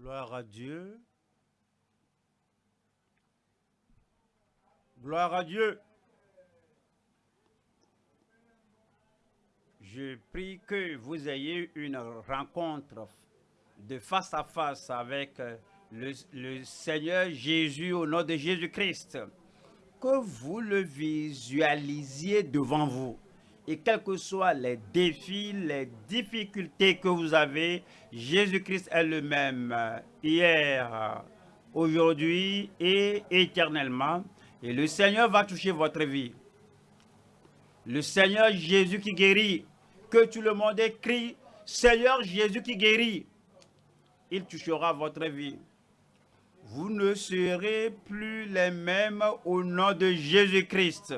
Gloire à Dieu. Gloire à Dieu. Je prie que vous ayez une rencontre de face à face avec le, Seigneur Jésus au nom de Jésus-Christ. Que vous le visualisiez devant vous et quels que soient les défis, les difficultés que vous avez, Jésus-Christ est le même hier, aujourd'hui et éternellement. Et le Seigneur va toucher votre vie. Le Seigneur Jésus qui guérit, que tout le monde écrit, Seigneur Jésus qui guérit, il touchera votre vie. Vous ne serez plus les mêmes au nom de Jésus-Christ.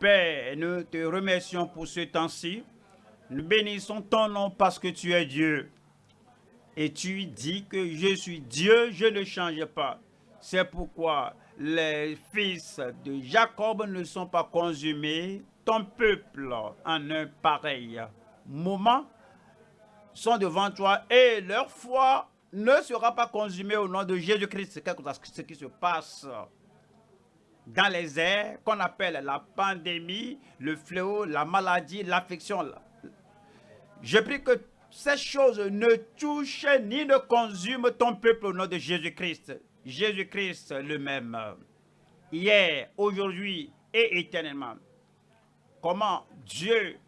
Père, nous te remercions pour ce temps-ci. Nous bénissons ton nom parce que tu es Dieu. Et tu dis que je suis Dieu, je ne change pas. C'est pourquoi les fils de Jacob ne sont pas consumés. Ton peuple, en un pareil moment, sont devant toi et leur foi ne sera pas consumée au nom de Jésus-Christ. C'est ce qui se passe dans les airs qu'on appelle la pandémie, le fléau, la maladie, l'affection. Je prie que ces choses ne touchent ni ne consument ton peuple au nom de Jésus-Christ. Jésus-Christ le même, hier, aujourd'hui et éternellement. Comment Dieu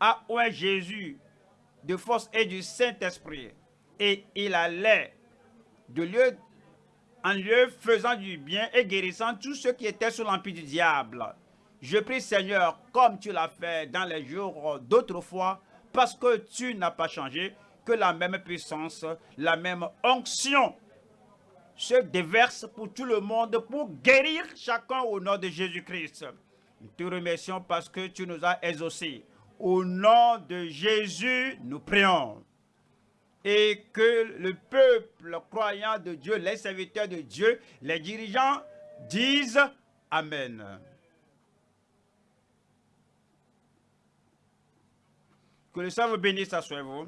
a oint Jésus de force et du Saint-Esprit et il allait de lieu en lieu faisant du bien et guérissant tous ceux qui étaient sous l'empire du diable. Je prie Seigneur, comme tu l'as fait dans les jours d'autrefois, parce que tu n'as pas changé, que la même puissance, la même onction se déverse pour tout le monde pour guérir chacun au nom de Jésus-Christ. Nous te remercions parce que tu nous as exaucés. Au nom de Jésus, nous prions et que le peuple croyant de Dieu, les serviteurs de Dieu, les dirigeants disent Amen. Que le Seigneur vous bénisse à vous.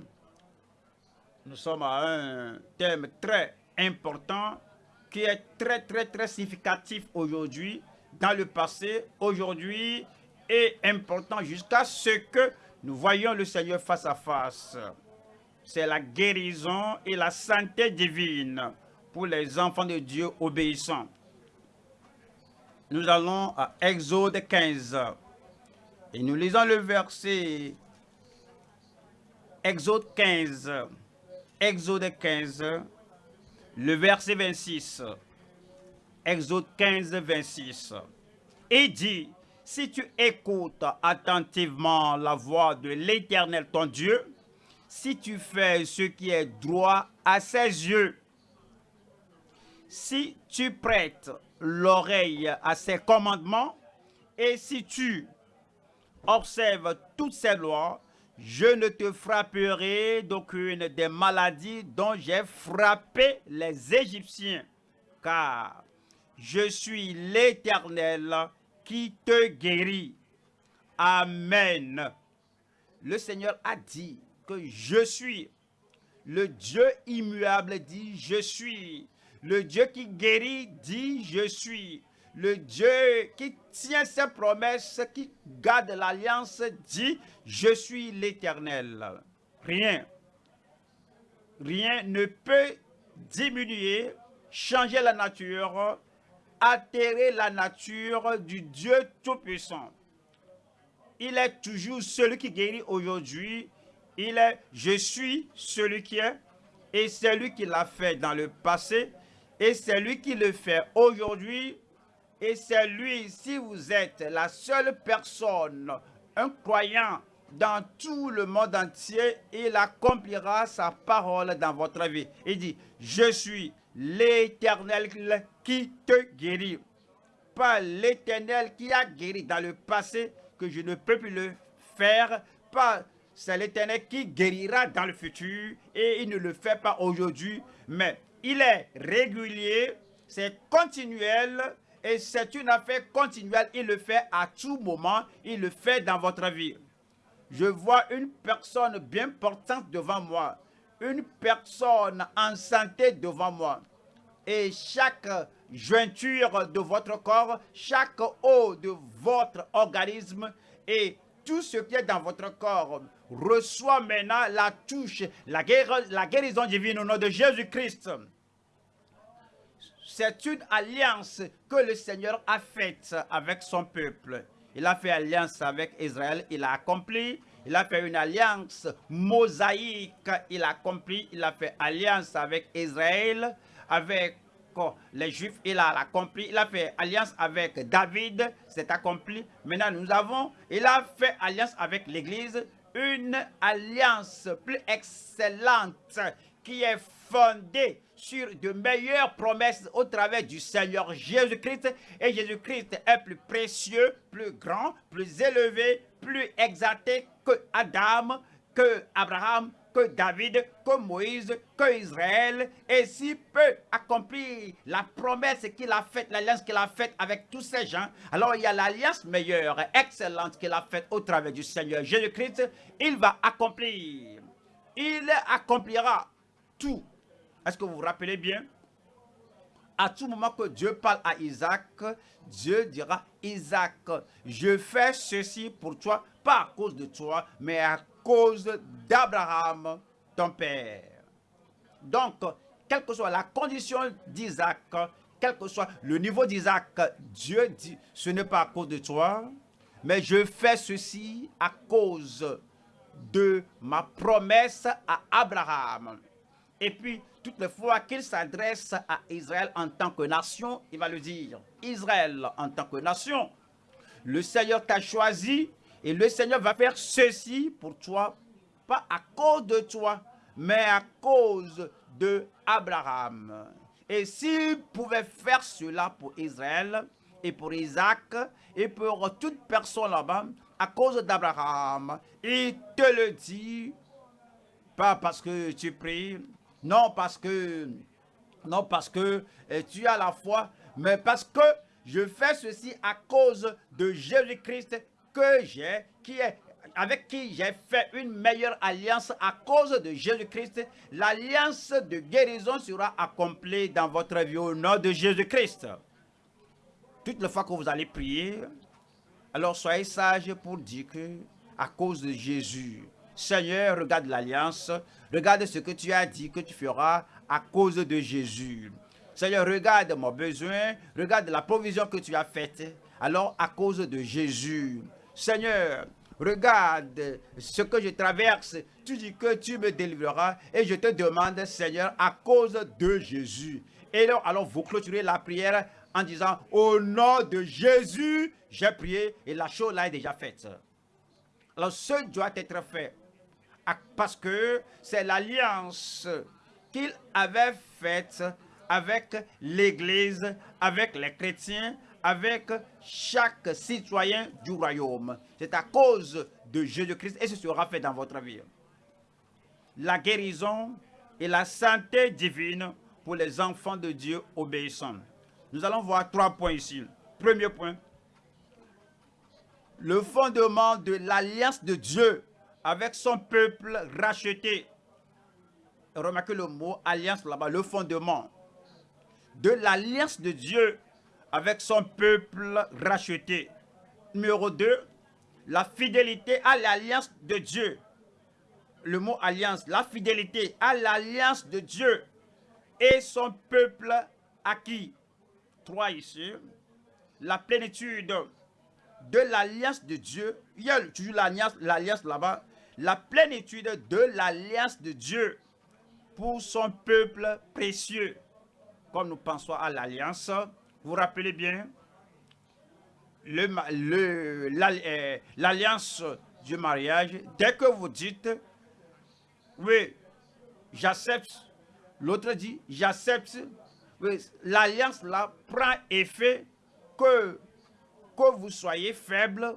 Nous sommes à un thème très important qui est très très très significatif aujourd'hui, dans le passé, aujourd'hui, et important jusqu'à ce que nous voyions le Seigneur face à face c'est la guérison et la santé divine pour les enfants de Dieu obéissants. Nous allons à Exode 15 et nous lisons le verset Exode 15, Exode 15, le verset 26. Exode 15, 26. Et dit, si tu écoutes attentivement la voix de l'Éternel ton Dieu, si tu fais ce qui est droit à ses yeux, si tu prêtes l'oreille à ses commandements, et si tu observes toutes ses lois, je ne te frapperai d'aucune des maladies dont j'ai frappé les Égyptiens, car je suis l'Éternel qui te guérit. Amen. Le Seigneur a dit je suis. Le Dieu immuable dit je suis. Le Dieu qui guérit dit je suis. Le Dieu qui tient ses promesses, qui garde l'alliance dit je suis l'éternel. Rien, rien ne peut diminuer, changer la nature, altérer la nature du Dieu Tout-Puissant. Il est toujours celui qui guérit aujourd'hui il est « Je suis celui qui est » et c'est lui qui l'a fait dans le passé et c'est lui qui le fait aujourd'hui et c'est lui, si vous êtes la seule personne, un croyant dans tout le monde entier, il accomplira sa parole dans votre vie. Il dit, je suis l'éternel qui te guérit. Pas l'éternel qui a guéri dans le passé, que je ne peux plus le faire, pas c'est l'Éternel qui guérira dans le futur et il ne le fait pas aujourd'hui, mais il est régulier, c'est continuel et c'est une affaire continuelle. Il le fait à tout moment, il le fait dans votre vie. Je vois une personne bien portante devant moi. une personne en santé devant moi. Et chaque jointure de votre corps, chaque os de votre organisme et tout ce qui est dans votre corps reçoit maintenant la touche, la, guérison divine au nom de Jésus-Christ. C'est une alliance que le Seigneur a faite avec son peuple. Il a fait alliance avec Israël, il a accompli. Il a fait une alliance mosaïque, il a accompli. Il a fait alliance avec Israël, avec les Juifs, il a accompli. Il a fait alliance avec David, c'est accompli. Maintenant, nous avons, il a fait alliance avec l'Église, une alliance plus excellente qui est fondée sur de meilleures promesses au travers du Seigneur Jésus-Christ. Et Jésus-Christ est plus précieux, plus grand, plus élevé, plus exalté que Adam, que Abraham, que David, que Moïse, que Israël, et s'il peut accomplir la promesse qu'il a faite, l'alliance qu'il a faite avec tous ces gens, alors il y a l'alliance meilleure, excellente qu'il a faite au travers du Seigneur Jésus-Christ, il va accomplir, il accomplira tout. Est-ce que vous vous rappelez bien? À tout moment que Dieu parle à Isaac, Dieu dira, Isaac, je fais ceci pour toi, pas à cause de toi, mais à cause d'Abraham, ton père. Donc, quelle que soit la condition d'Isaac, quel que soit le niveau d'Isaac, Dieu dit, ce n'est pas à cause de toi, mais je fais ceci à cause de ma promesse à Abraham. Et puis, toutes les fois qu'il s'adresse à Israël en tant que nation, il va le dire, Israël en tant que nation, le Seigneur t'a choisi et le Seigneur va faire ceci pour toi, pas à cause de toi, mais à cause de Abraham. Et s'il pouvait faire cela pour Israël et pour Isaac et pour toute personne là-bas, à cause d'Abraham, il te le dit, pas parce que tu pries, non parce que, non parce que eh, tu as la foi, mais parce que je fais ceci à cause de Jésus-Christ que j'ai, qui est avec qui j'ai fait une meilleure alliance à cause de Jésus-Christ. L'alliance de guérison sera accomplie dans votre vie au nom de Jésus-Christ. Toutes les fois que vous allez prier, alors soyez sages pour dire que à cause de Jésus, Seigneur, regarde l'alliance, regarde ce que tu as dit que tu feras à cause de Jésus. Seigneur, regarde mon besoin, regarde la provision que tu as faite, alors à cause de Jésus. Seigneur, regarde ce que je traverse, tu dis que tu me délivreras et je te demande, Seigneur, à cause de Jésus. Et alors, alors vous clôturez la prière en disant, au nom de Jésus, j'ai prié et la chose là est déjà faite. Alors, ce doit être fait parce que c'est l'alliance qu'il avait faite avec l'Église, avec les chrétiens, avec chaque citoyen du royaume. C'est à cause de Jésus-Christ et ce sera fait dans votre vie. La guérison et la santé divine pour les enfants de Dieu obéissants. Nous allons voir trois points ici. Premier point, le fondement de l'alliance de Dieu avec son peuple racheté. Remarquez le mot alliance là-bas, le fondement de l'alliance de Dieu avec son peuple racheté. Numéro 2, la fidélité à l'alliance de Dieu. Le mot alliance, la fidélité à l'alliance de Dieu et son peuple acquis. 3 ici, la plénitude de l'alliance de Dieu. Il y a toujours l'alliance là-bas la plénitude de l'alliance de Dieu pour son peuple précieux. Comme nous pensons à l'alliance, vous rappelez bien, l'alliance le, du mariage, dès que vous dites, oui, j'accepte, l'autre dit, j'accepte, l'alliance là prend effet que, que vous soyez faible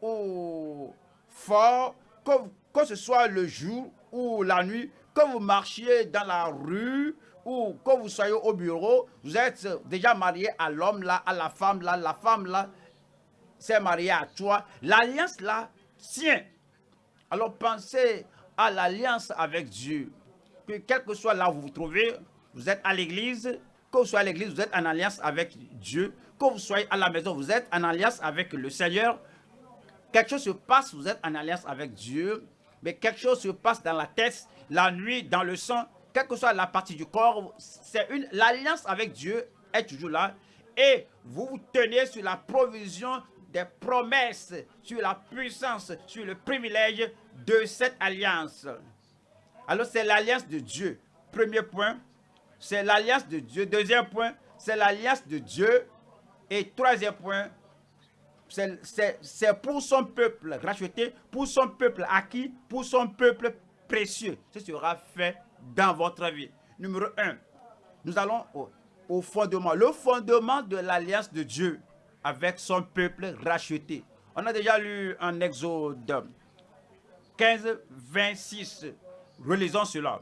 ou fort, que, que ce soit le jour ou la nuit, que vous marchiez dans la rue ou que vous soyez au bureau, vous êtes déjà marié à l'homme là, à la femme là, la femme là s'est mariée à toi. L'alliance là tient. Alors pensez à l'alliance avec Dieu. que quel que soit là où vous vous trouvez, vous êtes à l'église, que vous soyez à l'église, vous êtes en alliance avec Dieu, que vous soyez à la maison, vous êtes en alliance avec le Seigneur. Quelque chose se passe, vous êtes en alliance avec Dieu, mais quelque chose se passe dans la tête, la nuit, dans le sang, quelle que soit la partie du corps, c'est une l'alliance avec Dieu est toujours là et vous vous tenez sur la provision des promesses, sur la puissance, sur le privilège de cette alliance. Alors c'est l'alliance de Dieu. Premier point, c'est l'alliance de Dieu. Deuxième point, c'est l'alliance de Dieu. Et troisième point, c'est pour son peuple racheté, pour son peuple acquis, pour son peuple précieux. Ce sera fait dans votre vie. Numéro un, nous allons au, fondement. Le fondement de l'alliance de Dieu avec son peuple racheté. On a déjà lu en Exode 15, 26. Relisons cela.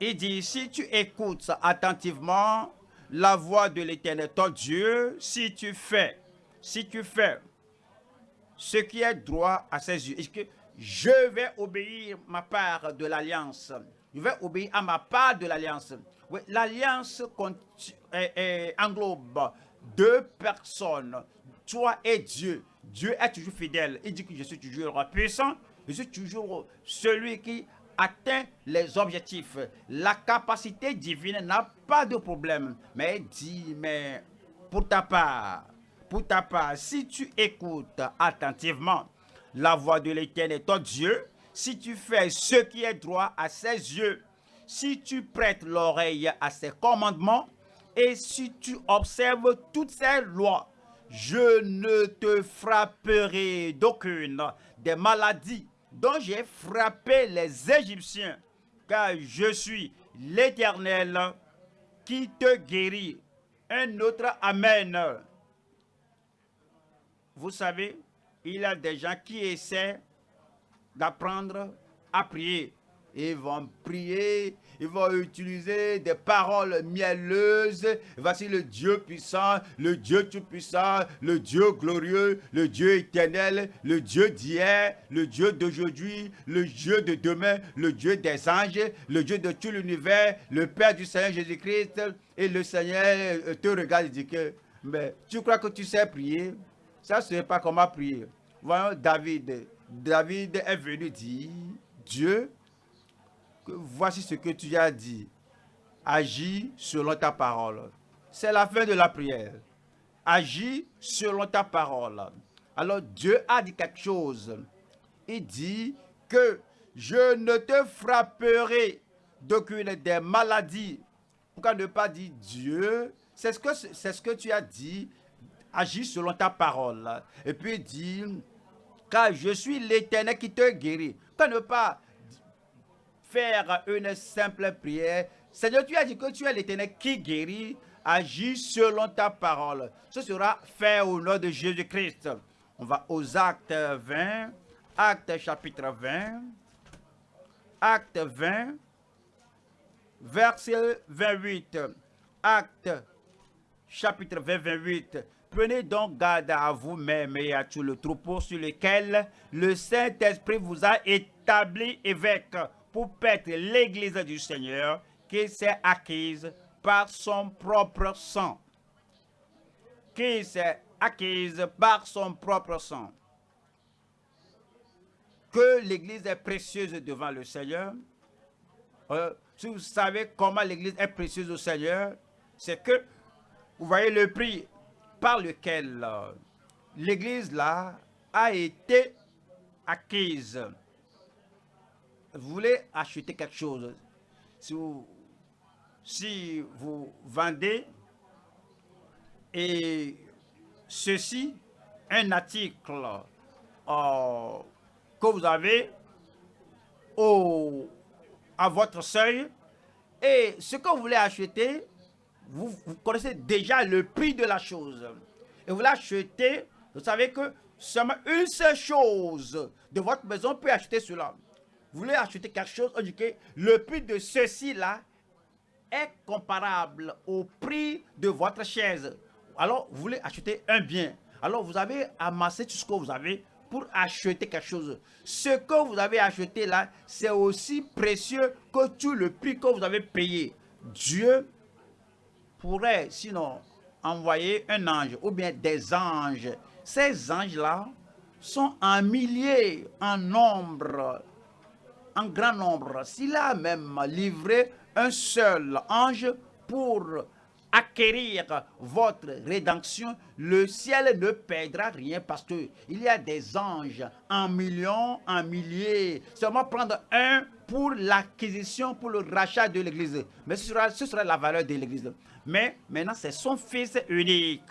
Il dit, si tu écoutes attentivement la voix de l'Éternel, ton Dieu, si tu fais, si tu fais ce qui est droit à ses yeux, je vais obéir ma part de l'alliance, je vais obéir à ma part de l'alliance. L'alliance englobe deux personnes, toi et Dieu. Dieu est toujours fidèle. Il dit que je suis toujours puissant. Je suis toujours celui qui atteint les objectifs. La capacité divine n'a pas de problème. Mais dis, mais pour ta part, pour ta part, si tu écoutes attentivement la voix de l'Éternel, ton Dieu, si tu fais ce qui est droit à ses yeux, si tu prêtes l'oreille à ses commandements, et si tu observes toutes ces lois, je ne te frapperai d'aucune des maladies dont j'ai frappé les Égyptiens, car je suis l'Éternel qui te guérit. Un autre Amen. Vous savez, il y a des gens qui essaient d'apprendre à prier. Ils vont prier, ils vont utiliser des paroles mielleuses. Voici le Dieu puissant, le Dieu tout-puissant, le Dieu glorieux, le Dieu éternel, le Dieu d'hier, le Dieu d'aujourd'hui, le Dieu de demain, le Dieu des anges, le Dieu de tout l'univers, le Père du Seigneur Jésus-Christ. Et le Seigneur te regarde et dit que, mais tu crois que tu sais prier? Ça, ce n'est pas comment prier. Voyons David. David est venu dire, Dieu, voici ce que tu as dit. Agis selon ta parole. C'est la fin de la prière. Agis selon ta parole. Alors Dieu a dit quelque chose. Il dit que je ne te frapperai d'aucune des maladies. Pourquoi ne pas dire Dieu C'est ce, que, ce que tu as dit. Agis selon ta parole. Et puis dit, car je suis l'éternel qui te guérit. Pourquoi ne pas faire une simple prière. Seigneur, tu as dit que tu es l'éternel qui guérit. Agis selon ta parole. Ce sera fait au nom de Jésus-Christ. On va aux actes 20. Actes chapitre 20. Acte 20. Verset 28. Acte chapitre 20, 28. Prenez donc garde à vous-même et à tout le troupeau sur lequel le Saint-Esprit vous a établi évêque pour perdre l'église du Seigneur qui s'est acquise par son propre sang. Qui s'est acquise par son propre sang. Que l'église est précieuse devant le Seigneur. Euh, si vous savez comment l'église est précieuse au Seigneur, c'est que vous voyez le prix par lequel euh, l'église là a été acquise. Vous voulez acheter quelque chose, si vous, vendez et ceci, un article euh, que vous avez à votre seuil et ce que vous voulez acheter, vous, connaissez déjà le prix de la chose. Et vous l'achetez, vous savez que seulement une seule chose de votre maison peut acheter cela vous voulez acheter quelque chose, on dit que le prix de ceci-là est comparable au prix de votre chaise. Alors, vous voulez acheter un bien. Alors, vous avez amassé tout ce que vous avez pour acheter quelque chose. Ce que vous avez acheté là, c'est aussi précieux que tout le prix que vous avez payé. Dieu pourrait sinon envoyer un ange ou bien des anges. Ces anges-là sont en milliers, en nombre, en grand nombre. S'il a même livré un seul ange pour acquérir votre rédemption, le ciel ne perdra rien parce que il y a des anges en millions, en milliers. Seulement prendre un pour l'acquisition, pour le rachat de l'Église. Mais ce sera, ce sera la valeur de l'Église. Mais maintenant, c'est son Fils unique.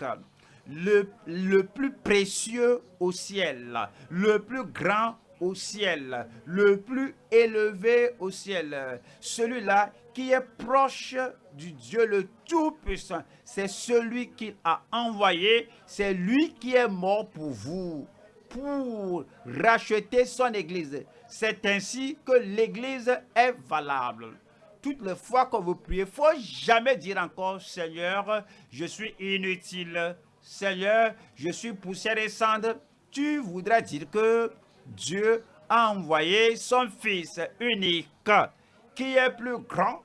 Le, plus précieux au ciel, le plus grand au ciel, le plus élevé au ciel. Celui-là qui est proche du Dieu le Tout-Puissant. C'est celui qu'il a envoyé, c'est lui qui est mort pour vous, pour racheter son Église. C'est ainsi que l'Église est valable. Toutes les fois que vous priez, il faut jamais dire encore, Seigneur, je suis inutile. Seigneur, je suis poussière et cendre. Tu voudrais dire que Dieu a envoyé son Fils unique, qui est plus grand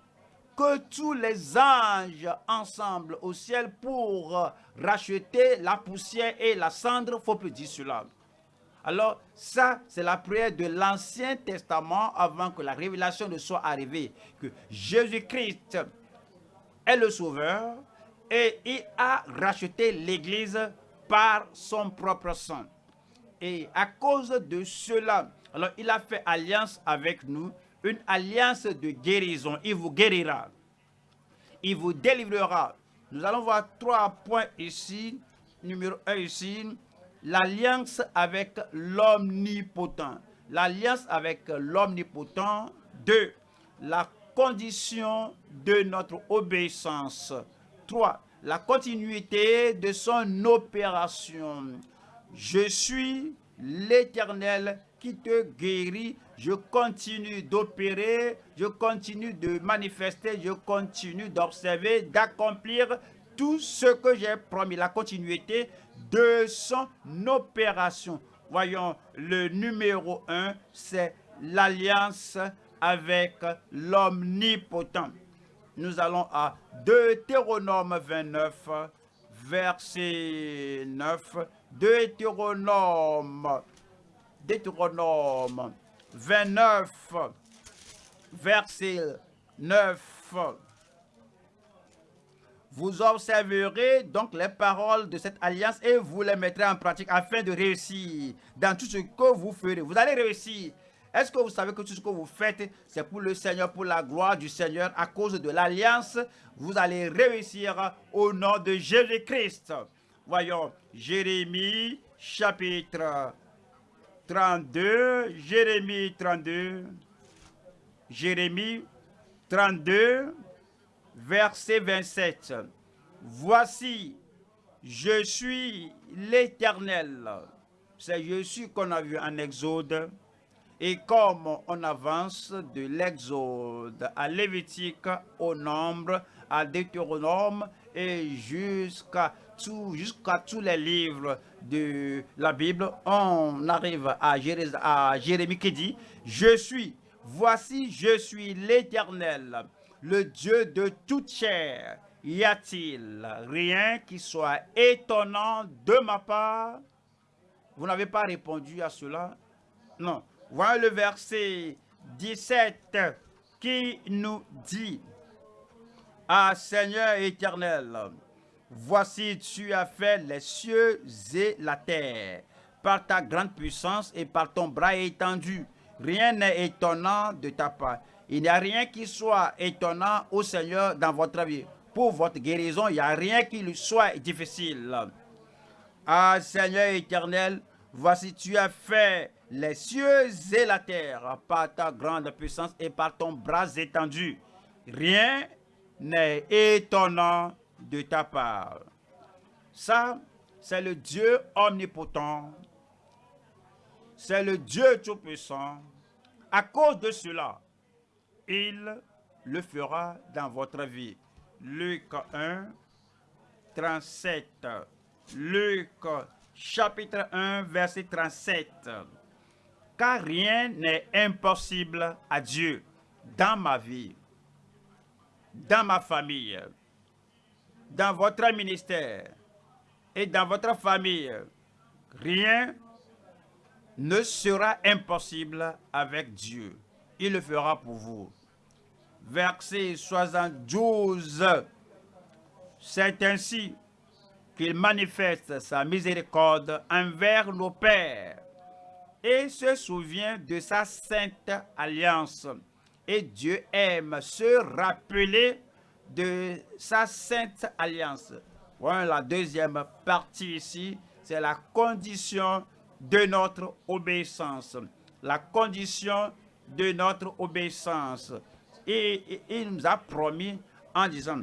que tous les anges ensemble au ciel pour racheter la poussière et la cendre, faut plus dire cela. Alors, ça, c'est la prière de l'Ancien Testament avant que la révélation ne soit arrivée. Que Jésus-Christ est le Sauveur et il a racheté l'Église par son propre sang. Et à cause de cela, alors il a fait alliance avec nous, une alliance de guérison. Il vous guérira. Il vous délivrera. Nous allons voir trois points ici. Numéro un ici, l'alliance avec l'omnipotent. L'alliance avec l'omnipotent. Deux, la condition de notre obéissance. Trois, la continuité de son opération. Je suis l'Éternel qui te guérit. Je continue d'opérer, je continue de manifester, je continue d'observer, d'accomplir tout ce que j'ai promis. La continuité de son opération. Voyons, le numéro un, c'est l'alliance avec l'omnipotent. Nous allons à Deutéronome 29, verset 9. Deutéronome, Deutéronome 29, verset 9. Vous observerez donc les paroles de cette alliance et vous les mettrez en pratique afin de réussir dans tout ce que vous ferez. Vous allez réussir. Est-ce que vous savez que tout ce que vous faites, c'est pour le Seigneur, pour la gloire du Seigneur, à cause de l'alliance, vous allez réussir au nom de Jésus-Christ. Voyons, Jérémie chapitre 32, Jérémie 32, Jérémie 32, verset 27. Voici, je suis l'Éternel. C'est je suis qu'on a vu en Exode. Et comme on avance de l'Exode à Lévitique, au Nombre, à Deutéronome et jusqu'à tous les livres de la Bible, on arrive à Jérémie qui dit, je suis, voici je suis l'Éternel, le Dieu de toute chair. Y a-t-il rien qui soit étonnant de ma part? Vous n'avez pas répondu à cela? Non. Voilà le verset 17 qui nous dit, Ah Seigneur éternel, voici tu as fait les cieux et la terre par ta grande puissance et par ton bras étendu. Rien n'est étonnant de ta part. Il n'y a rien qui soit étonnant au Seigneur dans votre vie. Pour votre guérison, il n'y a rien qui lui soit difficile. Ah Seigneur éternel, voici tu as fait les cieux et la terre par ta grande puissance et par ton bras étendu. Rien n'est étonnant de ta part. Ça, c'est le Dieu omnipotent. C'est le Dieu tout-puissant. À cause de cela, il le fera dans votre vie. Luc 1, 37. Luc chapitre 1, verset 37. Car rien n'est impossible à Dieu dans ma vie, dans ma famille, dans votre ministère et dans votre famille. Rien ne sera impossible avec Dieu. Il le fera pour vous. Verset 72. C'est ainsi qu'il manifeste sa miséricorde envers nos pères et se souvient de sa sainte alliance. Et Dieu aime se rappeler de sa sainte alliance. Voilà la deuxième partie ici, c'est la condition de notre obéissance. La condition de notre obéissance. Et, il nous a promis en disant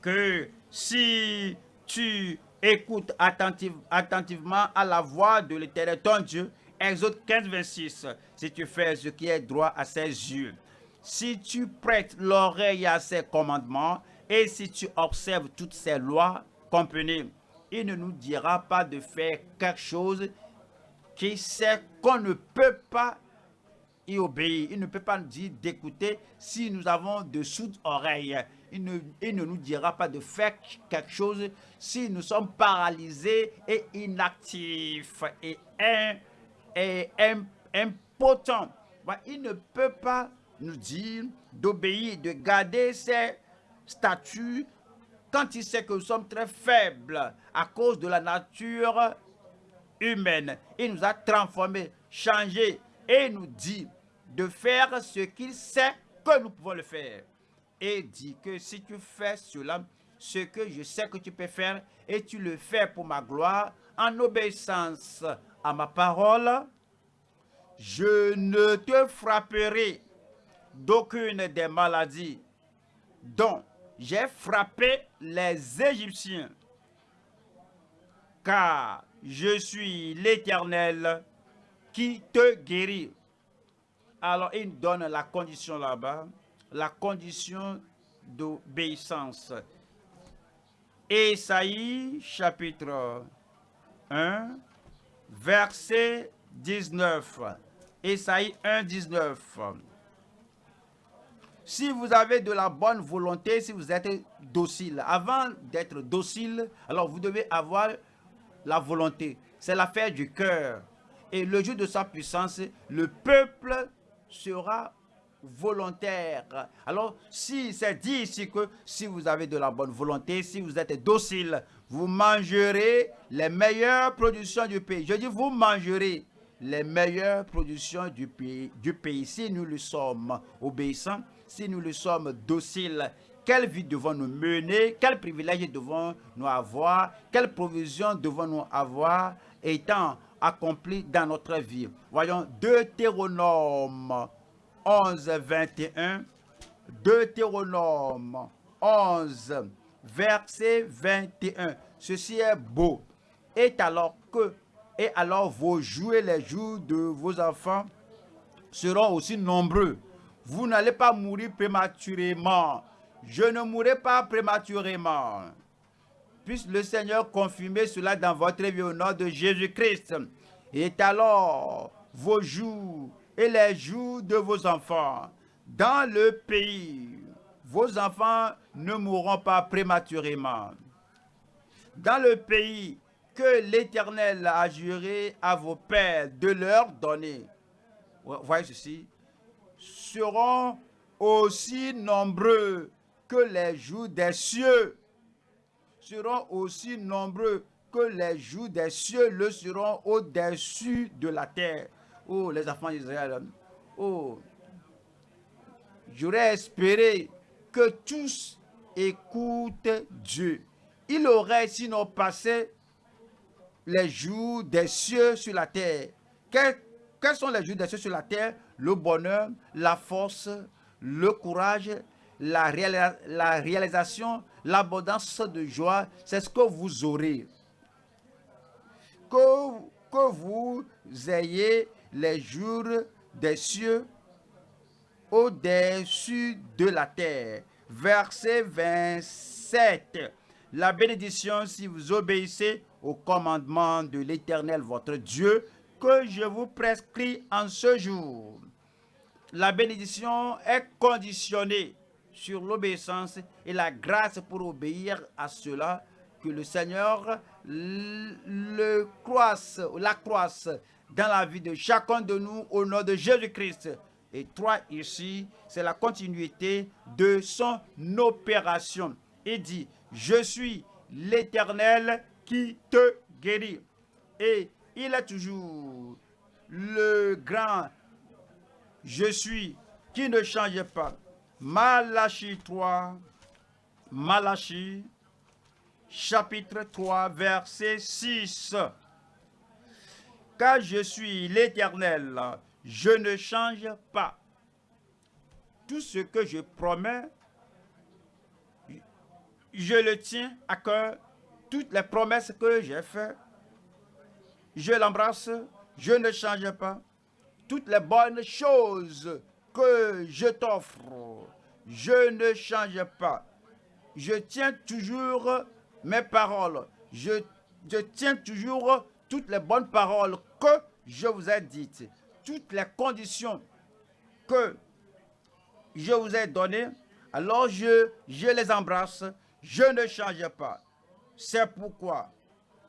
que si tu écoutes attentivement à la voix de l'Éternel, ton Dieu, Exode 15, 26, si tu fais ce qui est droit à ses yeux, si tu prêtes l'oreille à ses commandements et si tu observes toutes ses lois, comprenez, il ne nous dira pas de faire quelque chose qui sait qu'on ne peut pas y obéir. Il ne peut pas nous dire d'écouter si nous avons de soutes oreilles. Il ne, ne, nous dira pas de faire quelque chose si nous sommes paralysés et inactifs et, et impotents. Il ne peut pas nous dire d'obéir, de garder ses statuts quand il sait que nous sommes très faibles à cause de la nature humaine. Il nous a transformés, changés et nous dit de faire ce qu'il sait que nous pouvons le faire. Et dit que si tu fais cela, ce que je sais que tu peux faire, et tu le fais pour ma gloire, en obéissance à ma parole, je ne te frapperai d'aucune des maladies dont j'ai frappé les Égyptiens, car je suis l'Éternel qui te guérit. Alors, il donne la condition là-bas, la condition d'obéissance. Esaïe chapitre 1, verset 19. Esaïe 1, 19. Si vous avez de la bonne volonté, si vous êtes docile, avant d'être docile, alors vous devez avoir la volonté. C'est l'affaire du cœur. Et le jour de sa puissance, le peuple sera volontaire. Alors, si c'est dit ici que si vous avez de la bonne volonté, si vous êtes docile, vous mangerez les meilleures productions du pays. Je dis, vous mangerez les meilleures productions du pays. Si nous le sommes obéissants, si nous le sommes dociles, quelle vie devons-nous mener Quels privilèges devons-nous avoir Quelles provisions devons-nous avoir étant accompli dans notre vie Voyons Deutéronome 11, 21. Deutéronome 11, verset 21. Ceci est beau. Et alors que, et alors vos jours et les jours de vos enfants seront aussi nombreux. Vous n'allez pas mourir prématurément je ne mourrai pas prématurément. Puisse le Seigneur confirmer cela dans votre vie au nom de Jésus-Christ. Et alors, vos jours et les jours de vos enfants dans le pays, vos enfants ne mourront pas prématurément. Dans le pays que l'Éternel a juré à vos pères de leur donner, voyez ceci, seront aussi nombreux que les jours des cieux seront aussi nombreux que les jours des cieux le seront au-dessus de la terre. Oh, les enfants d'Israël. Oh, j'aurais espéré que tous écoutent Dieu. Il aurait sinon passé les jours des cieux sur la terre. Quels, quels sont les jours des cieux sur la terre? Le bonheur, la force, le courage, la, réalisation, l'abondance de joie, c'est ce que vous aurez. Que, que vous ayez les jours des cieux au-dessus de la terre. Verset 27. La bénédiction si vous obéissez au commandement de l'Éternel votre Dieu que je vous prescris en ce jour. La bénédiction est conditionnée sur l'obéissance et la grâce pour obéir à cela que le Seigneur le croisse, la croisse dans la vie de chacun de nous au nom de Jésus-Christ. Et trois ici, c'est la continuité de son opération. Il dit, je suis l'Éternel qui te guérit. Et il est toujours le grand je suis qui ne change pas. Malachie 3, Malachie chapitre 3, verset 6. Car je suis l'Éternel, je ne change pas. Tout ce que je promets, je le tiens à cœur. Toutes les promesses que j'ai faites, je l'embrasse, je ne change pas. Toutes les bonnes choses que je t'offre, je ne change pas. Je tiens toujours mes paroles. Je, tiens toujours toutes les bonnes paroles que je vous ai dites. Toutes les conditions que je vous ai données, alors je, je les embrasse. Je ne change pas. C'est pourquoi,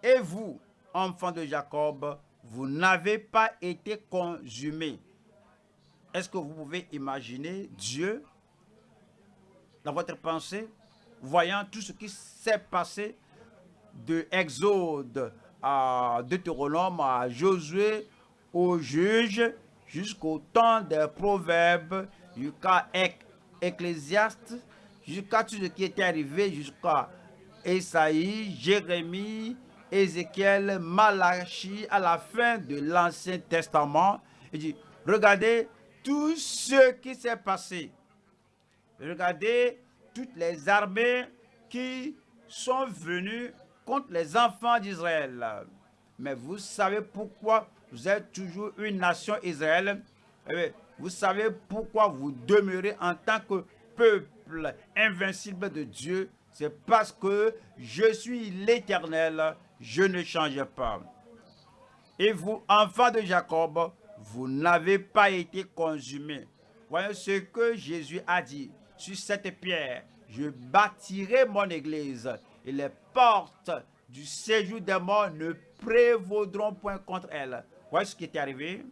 et vous, enfants de Jacob, vous n'avez pas été consumés. Est-ce que vous pouvez imaginer Dieu dans votre pensée, voyant tout ce qui s'est passé de Exode à Deutéronome, à Josué, aux juges, jusqu'au temps des proverbes, jusqu'à Ecclésiaste, jusqu'à tout ce qui était arrivé, jusqu'à Esaïe, Jérémie, Ézéchiel, Malachie, à la fin de l'Ancien Testament. Il dit, regardez tout ce qui s'est passé. Regardez toutes les armées qui sont venues contre les enfants d'Israël. Mais vous savez pourquoi vous êtes toujours une nation Israël? Eh vous savez pourquoi vous demeurez en tant que peuple invincible de Dieu? C'est parce que je suis l'Éternel, je ne change pas. Et vous, enfants de Jacob, vous n'avez pas été consumés. Voyez ce que Jésus a dit. Sur cette pierre, je bâtirai mon église et les portes du séjour des morts ne prévaudront point contre elle. Voyez ce qui est arrivé?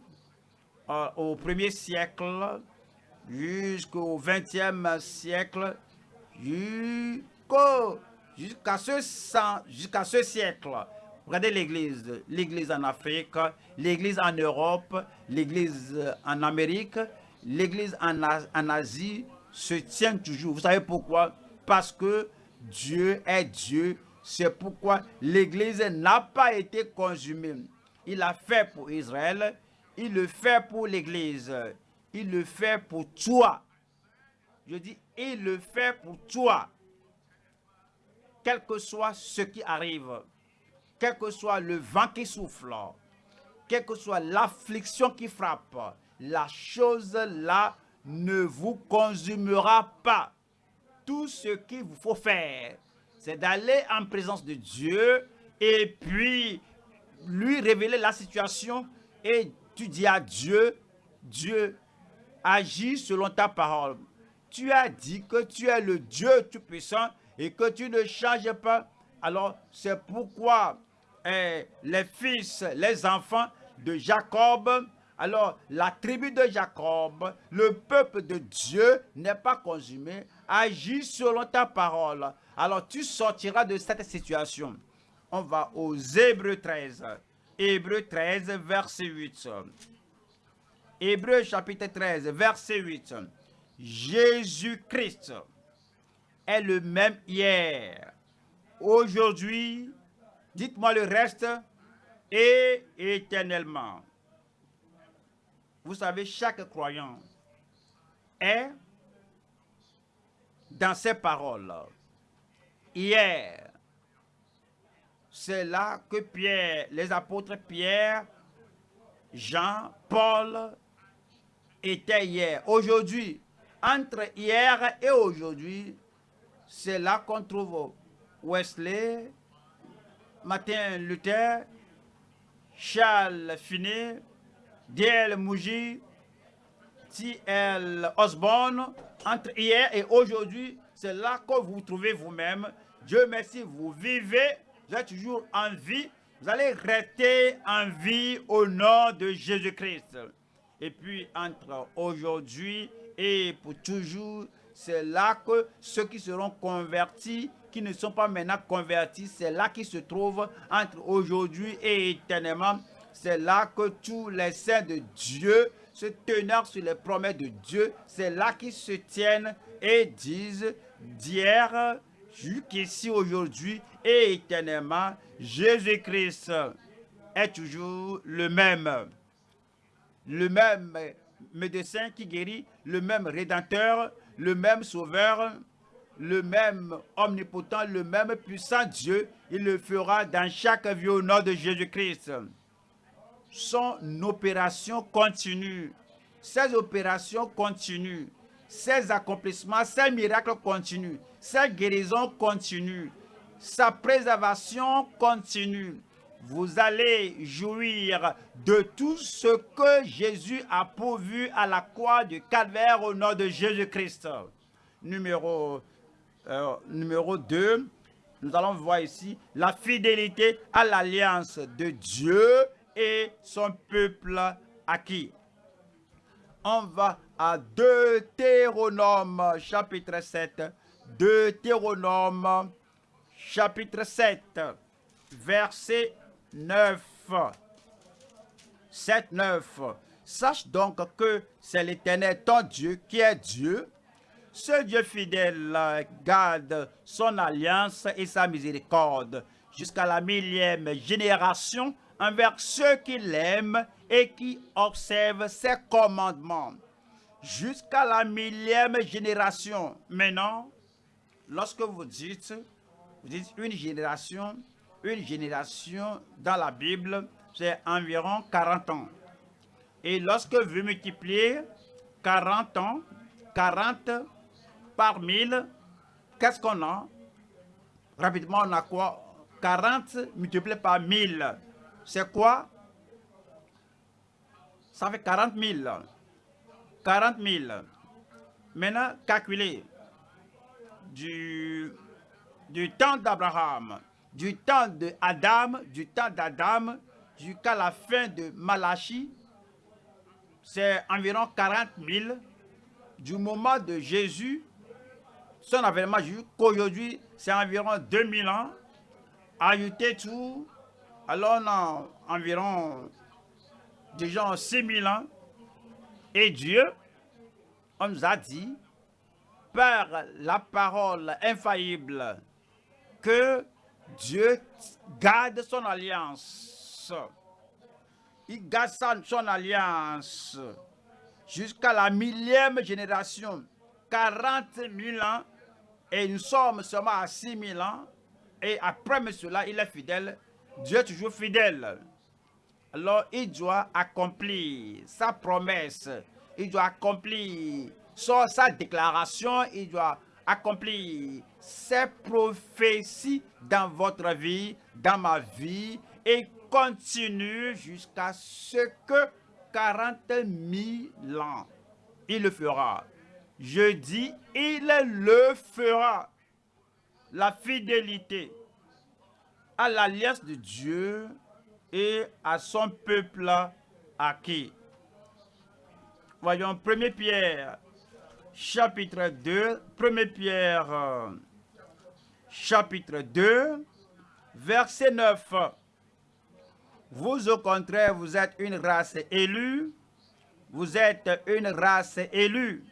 Euh, au premier siècle jusqu'au 20e siècle jusqu'à ce, ce siècle. Regardez l'église, l'église en Afrique, l'église en Europe, l'église en Amérique, l'église en Asie se tient toujours. Vous savez pourquoi? Parce que Dieu est Dieu. C'est pourquoi l'église n'a pas été consumée. Il a fait pour Israël, il le fait pour l'église, il le fait pour toi. Je dis, il le fait pour toi. Quel que soit ce qui arrive, quel que soit le vent qui souffle, quelle que soit l'affliction qui frappe, la chose là ne vous consumera pas. Tout ce qu'il vous faut faire, c'est d'aller en présence de Dieu et puis lui révéler la situation et tu dis à Dieu, Dieu, agis selon ta parole. Tu as dit que tu es le Dieu Tout-Puissant et que tu ne changes pas. Alors, c'est pourquoi eh, les fils, les enfants de Jacob, alors la tribu de Jacob, le peuple de Dieu n'est pas consumé, agis selon ta parole. Alors tu sortiras de cette situation. On va aux Hébreux 13. Hébreux 13, verset 8. Hébreux chapitre 13, verset 8. Jésus-Christ est le même hier, aujourd'hui, dites-moi le reste, et éternellement. Vous savez, chaque croyant est dans ses paroles. Hier, c'est là que Pierre, les apôtres Pierre, Jean, Paul étaient hier. Aujourd'hui, entre hier et aujourd'hui, c'est là qu'on trouve Wesley, Martin Luther, Charles Finet, D.L. Mouji, T.L. Osborne, entre hier et aujourd'hui, c'est là que vous vous trouvez vous-même. Dieu merci, vous vivez, vous êtes toujours en vie, vous allez rester en vie au nom de Jésus-Christ. Et puis entre aujourd'hui et pour toujours, c'est là que ceux qui seront convertis, qui ne sont pas maintenant convertis, c'est là qu'ils se trouvent entre aujourd'hui et éternellement. C'est là que tous les saints de Dieu, se tenant sur les promesses de Dieu, c'est là qu'ils se tiennent et disent d'hier jusqu'ici aujourd'hui et éternellement, Jésus-Christ est toujours le même. Le même médecin qui guérit, le même rédempteur, le même sauveur, le même omnipotent, le même puissant Dieu. Il le fera dans chaque vie au nom de Jésus-Christ. Son opération continue. Ses opérations continuent. Ses accomplissements, ses miracles continuent. Ses guérisons continuent. Sa préservation continue vous allez jouir de tout ce que Jésus a pourvu à la croix du calvaire au nom de Jésus-Christ. Numéro, euh, numéro 2, nous allons voir ici la fidélité à l'alliance de Dieu et son peuple acquis. On va à Deutéronome chapitre 7. Deutéronome chapitre 7, verset 9. 7, 9. Sache donc que c'est l'Éternel, ton Dieu, qui est Dieu. Ce Dieu fidèle garde son alliance et sa miséricorde jusqu'à la millième génération envers ceux qui l'aiment et qui observent ses commandements. Jusqu'à la millième génération. Maintenant, lorsque vous dites, une génération, une génération dans la Bible, c'est environ 40 ans. Et lorsque vous multipliez 40 ans, 40 par 1000, qu'est-ce qu'on a? Rapidement, on a quoi? 40 multiplié par 1000, c'est quoi? Ça fait 40 000. 40 000. Maintenant, calculez du, temps d'Abraham du temps de Adam, du temps d'Adam jusqu'à la fin de Malachi, c'est environ 40 000. Du moment de Jésus, son avènement qu'aujourd'hui, c'est environ 2000 ans. Ajoutez tout, alors on a environ déjà 6000 ans. Et Dieu, on nous a dit, par la parole infaillible, que Dieu garde son alliance. Il garde son alliance jusqu'à la millième génération. 40 000 ans et nous sommes seulement à 6 000 ans. Et après cela, il est fidèle. Dieu est toujours fidèle. Alors, il doit accomplir sa promesse. Il doit accomplir sa déclaration. Il doit accomplir ces prophéties dans votre vie, dans ma vie, et continue jusqu'à ce que 40 000 ans. Il le fera. Je dis, il le fera. La fidélité l'alliance de Dieu et à son peuple acquis. Voyons 1 Pierre chapitre 2, 1 Pierre, chapitre 2, verset 9. Vous, au contraire, vous êtes une race élue. Vous êtes une race élue.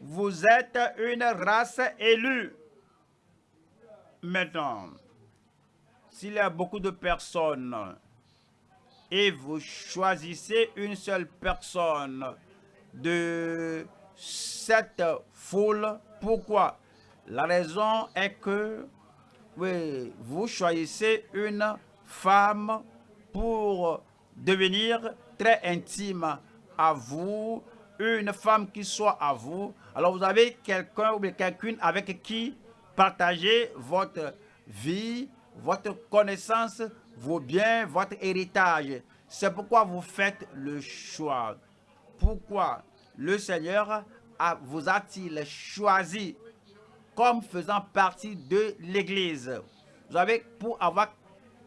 Vous êtes une race élue. Maintenant, s'il y a beaucoup de personnes et vous choisissez une seule personne de cette foule. Pourquoi? La raison est que vous choisissez une femme pour devenir très intime à vous, une femme qui soit à vous. Alors vous avez quelqu'un ou quelqu'une avec qui partager votre vie, votre connaissance vaut bien votre héritage. C'est pourquoi vous faites le choix. Pourquoi le Seigneur vous a-t-il choisi comme faisant partie de l'Église? Vous avez pour avoir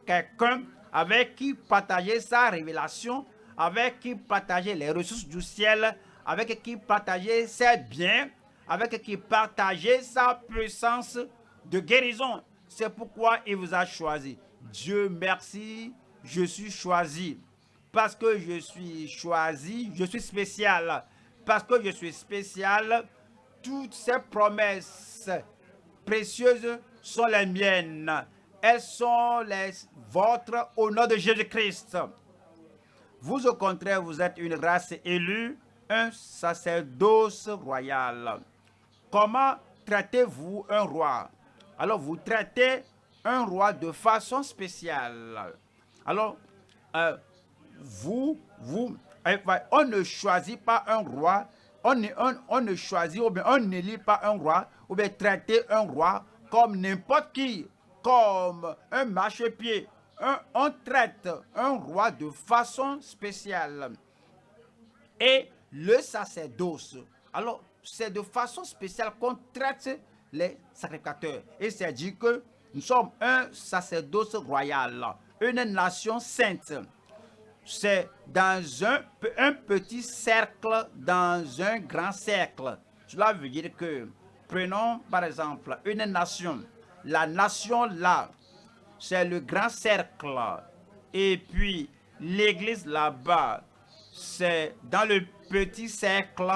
quelqu'un avec qui partager sa révélation, avec qui partager les ressources du ciel, avec qui partager ses biens, avec qui partager sa puissance de guérison. C'est pourquoi il vous a choisi. Dieu merci, je suis choisi. Parce que je suis choisi, je suis spécial. Parce que je suis spécial, toutes ces promesses précieuses sont les miennes. Elles sont les vôtres au nom de Jésus-Christ. Vous, au contraire, vous êtes une race élue, un sacerdoce royal. Comment traitez-vous un roi? Alors, vous traitez un roi de façon spéciale. Alors, euh, vous, vous, euh, on ne choisit pas un roi, on ne, on, ne choisit ou bien on n'élit pas un roi, ou bien un roi comme n'importe qui, comme un marchepied. on traite un roi de façon spéciale. Et le sacerdoce, alors c'est de façon spéciale qu'on traite les sacrificateurs. Et c'est dit que nous sommes un sacerdoce royal, une nation sainte. C'est dans un, un petit cercle, dans un grand cercle. Cela veut dire que, prenons par exemple une nation. La nation là, c'est le grand cercle. Et puis l'église là-bas, c'est dans le petit cercle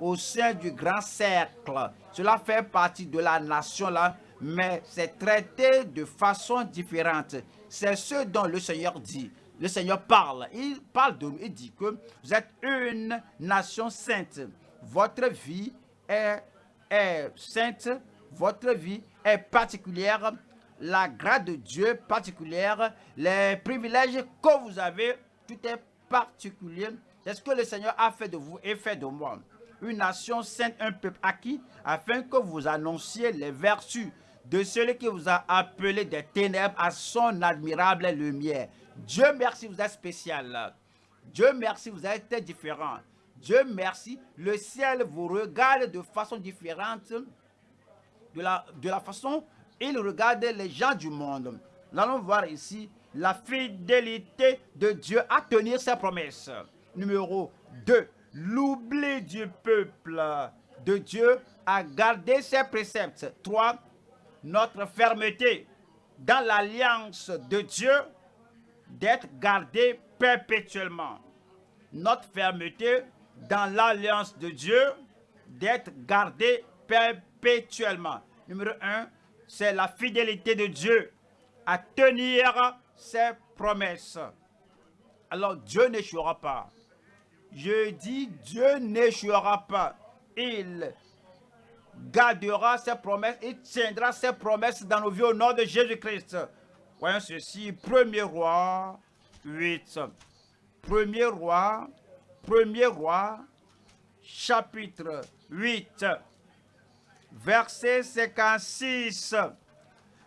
au sein du grand cercle. Cela fait partie de la nation là, mais c'est traité de façon différente. C'est ce dont le Seigneur dit. Le Seigneur parle. Il parle de nous. Il dit que vous êtes une nation sainte. Votre vie est, sainte. Votre vie est particulière. La grâce de Dieu particulière. Les privilèges que vous avez, tout est particulier. C'est ce que le Seigneur a fait de vous et fait de moi. Une nation sainte, un peuple acquis, afin que vous annonciez les vertus de celui qui vous a appelé des ténèbres à son admirable lumière. Dieu merci, vous êtes spécial. Dieu merci, vous êtes différent. Dieu merci, le ciel vous regarde de façon différente de la, de la façon il regarde les gens du monde. Nous allons voir ici la fidélité de Dieu à tenir ses promesses. Numéro 2. L'oubli du peuple de Dieu à garder ses préceptes. 3 notre fermeté dans l'alliance de Dieu d'être gardée perpétuellement. Notre fermeté dans l'alliance de Dieu d'être gardée perpétuellement. Numéro un, c'est la fidélité de Dieu à tenir ses promesses. Alors Dieu n'échouera pas. Je dis Dieu n'échouera pas. Il gardera ses promesses et tiendra ses promesses dans nos vies au nom de Jésus-Christ. Voyons ceci, 1er roi 8. 1er roi, 1er roi, chapitre 8, verset 56.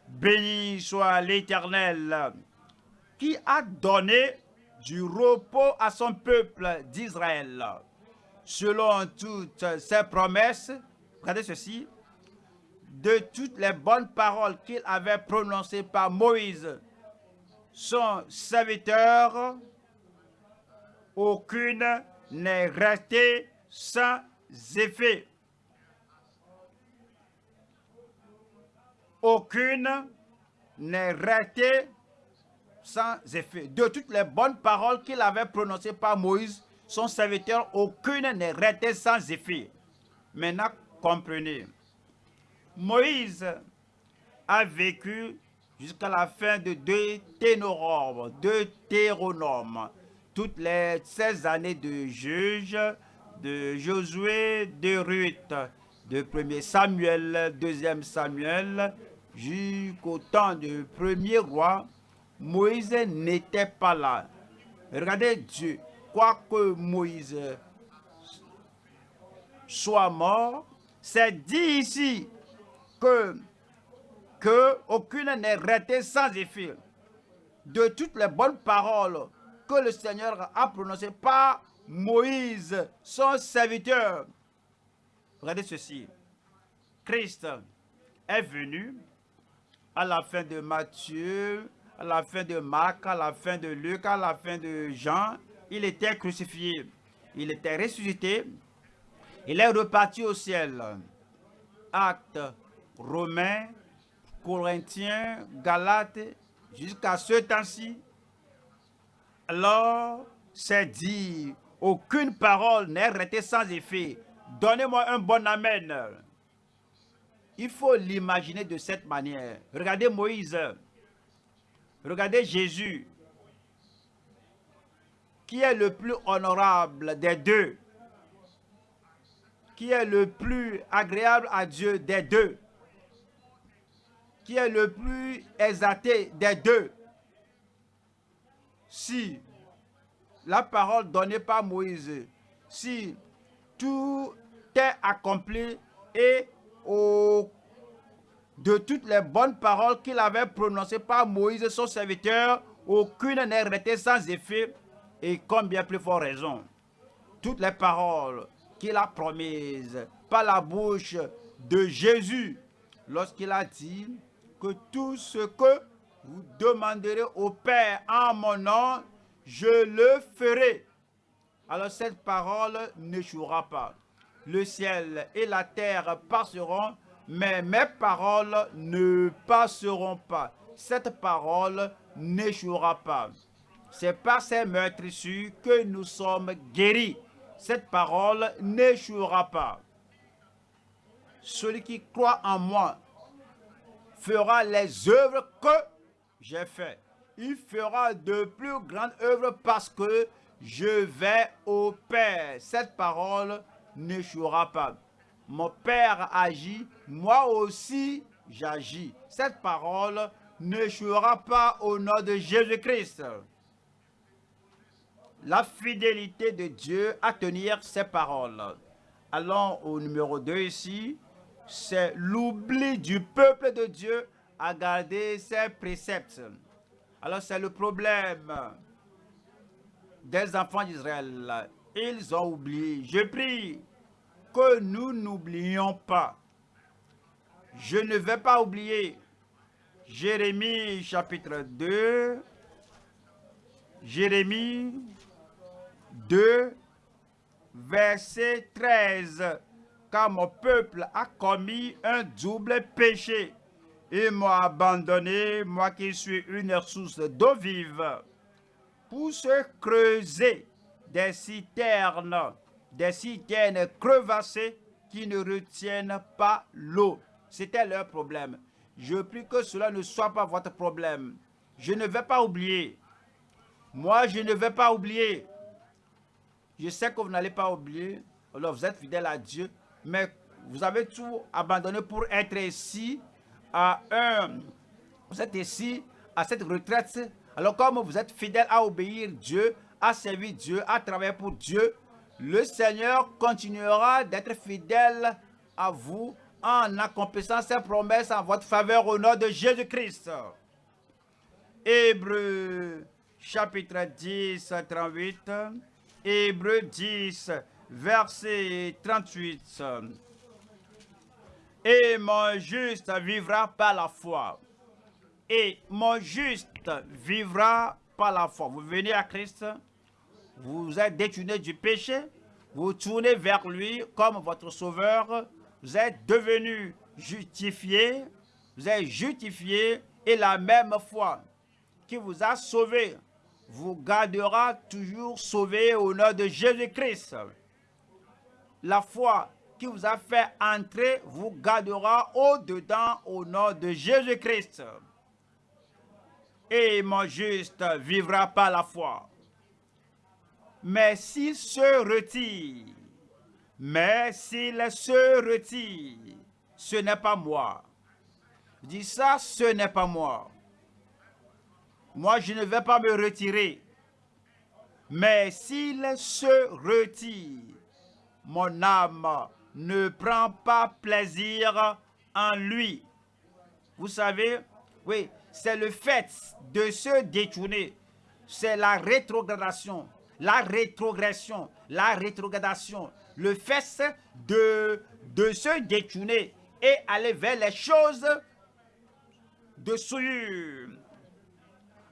Béni soit l'Éternel qui a donné du repos à son peuple d'Israël, selon toutes ses promesses Regardez ceci. De toutes les bonnes paroles qu'il avait prononcées par Moïse, son serviteur, aucune n'est restée sans effet. Aucune n'est restée sans effet. De toutes les bonnes paroles qu'il avait prononcées par Moïse, son serviteur, aucune n'est restée sans effet. Maintenant, comprenez. Moïse a vécu jusqu'à la fin de deux ténoromes, deux théronomes, toutes les 16 années de juge, de Josué, de Ruth, de 1er Samuel, 2 Samuel, jusqu'au temps du premier roi, Moïse n'était pas là. Regardez Dieu, quoique Moïse soit mort, c'est dit ici que, aucune n'est restée sans effet de toutes les bonnes paroles que le Seigneur a prononcées par Moïse, son serviteur. Regardez ceci. Christ est venu à la fin de Matthieu, à la fin de Marc, à la fin de Luc, à la fin de Jean. Il était crucifié. Il était ressuscité. Il est reparti au ciel. Actes romains, corinthiens, galates, jusqu'à ce temps-ci. Alors, c'est dit, aucune parole n'est restée sans effet. Donnez-moi un bon amen. Il faut l'imaginer de cette manière. Regardez Moïse. Regardez Jésus. Qui est le plus honorable des deux Qui est le plus agréable à Dieu des deux Qui est le plus exalté des deux Si la parole donnée par Moïse, si tout est accompli et au, de toutes les bonnes paroles qu'il avait prononcées par Moïse, son serviteur, aucune n'est restée sans effet et combien plus fort raison. Toutes les paroles qu'il a promises par la bouche de Jésus lorsqu'il a dit que tout ce que vous demanderez au Père en mon nom, je le ferai. Alors cette parole n'échouera pas. Le ciel et la terre passeront, mais mes paroles ne passeront pas. Cette parole n'échouera pas. C'est par ces meurtrissures que nous sommes guéris. Cette parole n'échouera pas. Celui qui croit en moi fera les œuvres que j'ai faites il fera de plus grandes œuvres parce que je vais au Père. Cette parole n'échouera pas. Mon Père agit, moi aussi j'agis. Cette parole n'échouera pas au nom de Jésus-Christ. La fidélité de Dieu à tenir ses paroles. Allons au numéro 2 ici. C'est l'oubli du peuple de Dieu à garder ses préceptes. Alors c'est le problème des enfants d'Israël. Ils ont oublié. Je prie que nous n'oublions pas. Je ne vais pas oublier Jérémie chapitre 2. Jérémie 2, verset 13. Car mon peuple a commis un double péché et m'a abandonné, moi qui suis une source d'eau vive, pour se creuser des citernes, des citernes crevassées qui ne retiennent pas l'eau. C'était leur problème. Je prie que cela ne soit pas votre problème. Je ne vais pas oublier. Moi, je ne vais pas oublier. Je sais que vous n'allez pas oublier. Alors, vous êtes fidèle à Dieu. Mais vous avez tout abandonné pour être ici à vous êtes ici à cette retraite, alors comme vous êtes fidèle à obéir Dieu, à servir Dieu, à travailler pour Dieu, le Seigneur continuera d'être fidèle à vous en accomplissant ses promesses en votre faveur au nom de Jésus-Christ. Hébreu chapitre 10, 38. Hébreu 10, verset 38 et mon juste vivra par la foi. Et mon juste vivra par la foi. Vous venez à Christ, vous êtes détourné du péché, vous tournez vers lui comme votre sauveur, vous êtes devenu justifié, vous êtes justifié et la même foi qui vous a sauvé vous gardera toujours sauvé au nom de Jésus-Christ. La foi vous a fait entrer vous gardera au-dedans au nom de Jésus-Christ. Et mon juste vivra par la foi. Mais s'il se retire, mais s'il se retire, ce n'est pas moi. dis ça, ce n'est pas moi. Moi, je ne vais pas me retirer. Mais s'il se retire, mon âme ne prend pas plaisir en lui. Vous savez, oui, c'est le fait de se détourner. C'est la rétrogradation, la rétrogression, la rétrogradation. Le fait de, se détourner et aller vers les choses de souillure.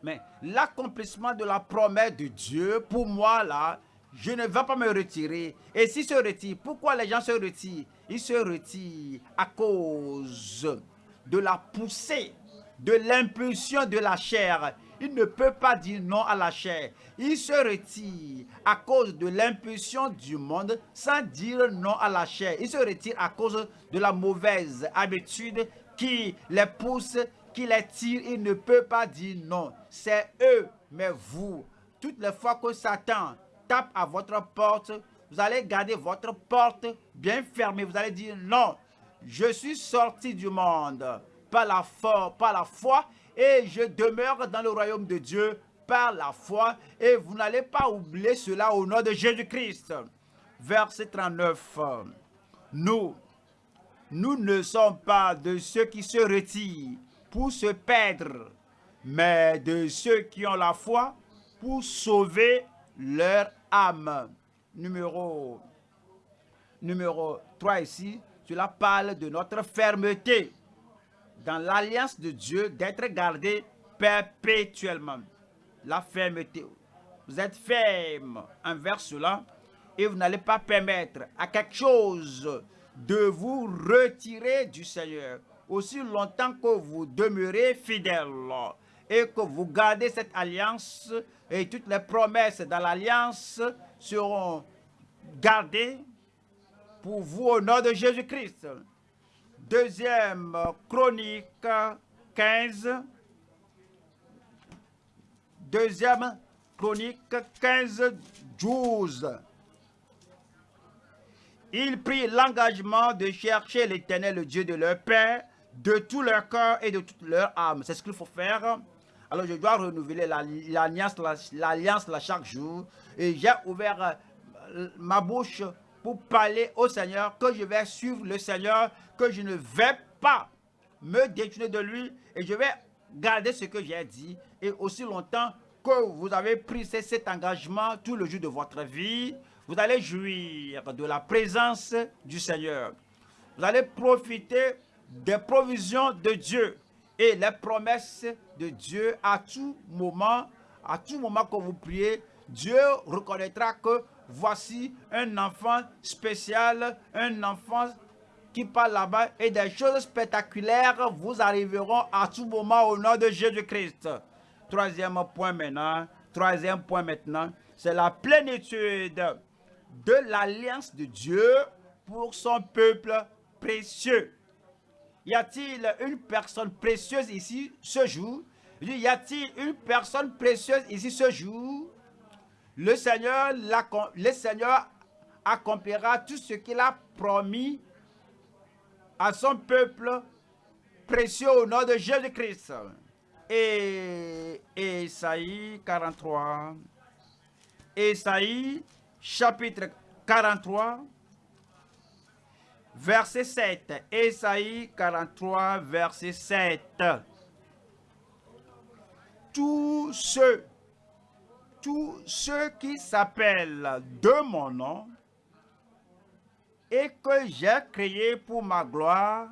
Mais l'accomplissement de la promesse de Dieu, pour moi, là, je ne vais pas me retirer. Et s'il se retire, pourquoi les gens se retirent? Ils se retirent à cause de la poussée, de l'impulsion de la chair. Il ne peut pas dire non à la chair. Il se retire à cause de l'impulsion du monde sans dire non à la chair. Il se retire à cause de la mauvaise habitude qui les pousse, qui les tire. Il ne peut pas dire non. C'est eux, mais vous. Toutes les fois que Satan tape à votre porte, vous allez garder votre porte bien fermée. Vous allez dire non, je suis sorti du monde par la, foi, par la foi et je demeure dans le royaume de Dieu par la foi. Et vous n'allez pas oublier cela au nom de Jésus-Christ. Verset 39. Nous, nous ne sommes pas de ceux qui se retirent pour se perdre, mais de ceux qui ont la foi pour sauver leur âme. Numéro, numéro 3 ici, cela parle de notre fermeté dans l'alliance de Dieu d'être gardé perpétuellement. La fermeté. Vous êtes ferme envers cela et vous n'allez pas permettre à quelque chose de vous retirer du Seigneur aussi longtemps que vous demeurez fidèle et que vous gardez cette alliance et toutes les promesses dans l'alliance seront gardées pour vous au nom de Jésus-Christ. Deuxième chronique 15. Deuxième chronique 15, 12. Ils prirent l'engagement de chercher l'éternel, le Dieu de leur Père, de tout leur cœur et de toute leur âme. C'est ce qu'il faut faire. Alors je dois renouveler l'alliance l'alliance chaque jour. Et j'ai ouvert euh, ma bouche pour parler au Seigneur, que je vais suivre le Seigneur, que je ne vais pas me détourner de lui et je vais garder ce que j'ai dit. Et aussi longtemps que vous avez pris cet engagement tout le jour de votre vie, vous allez jouir de la présence du Seigneur. Vous allez profiter des provisions de Dieu et les promesses de Dieu à tout moment, à tout moment que vous priez, Dieu reconnaîtra que voici un enfant spécial, un enfant qui parle là-bas et des choses spectaculaires vous arriveront à tout moment au nom de Jésus-Christ. Troisième point maintenant, troisième point maintenant, c'est la plénitude de l'alliance de Dieu pour son peuple précieux. Y a-t-il une personne précieuse ici ce jour? Y a-t-il une personne précieuse ici ce jour? Le Seigneur, accomplira tout ce qu'il a promis à son peuple précieux au nom de Jésus-Christ. Et Esaïe 43. Esaïe chapitre 43 verset 7. Esaïe 43 verset 7. Tous ceux tous ceux qui s'appellent de mon nom et que j'ai créé pour ma gloire,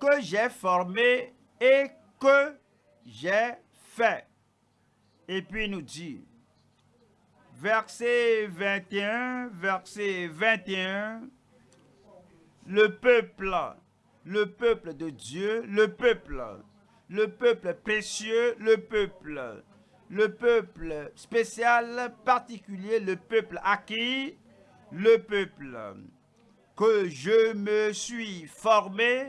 que j'ai formé et que j'ai fait. Et puis il nous dit, verset 21, verset 21, le peuple, le peuple de Dieu, le peuple le peuple précieux, le peuple, le peuple spécial, particulier, le peuple acquis, le peuple que je me suis formé.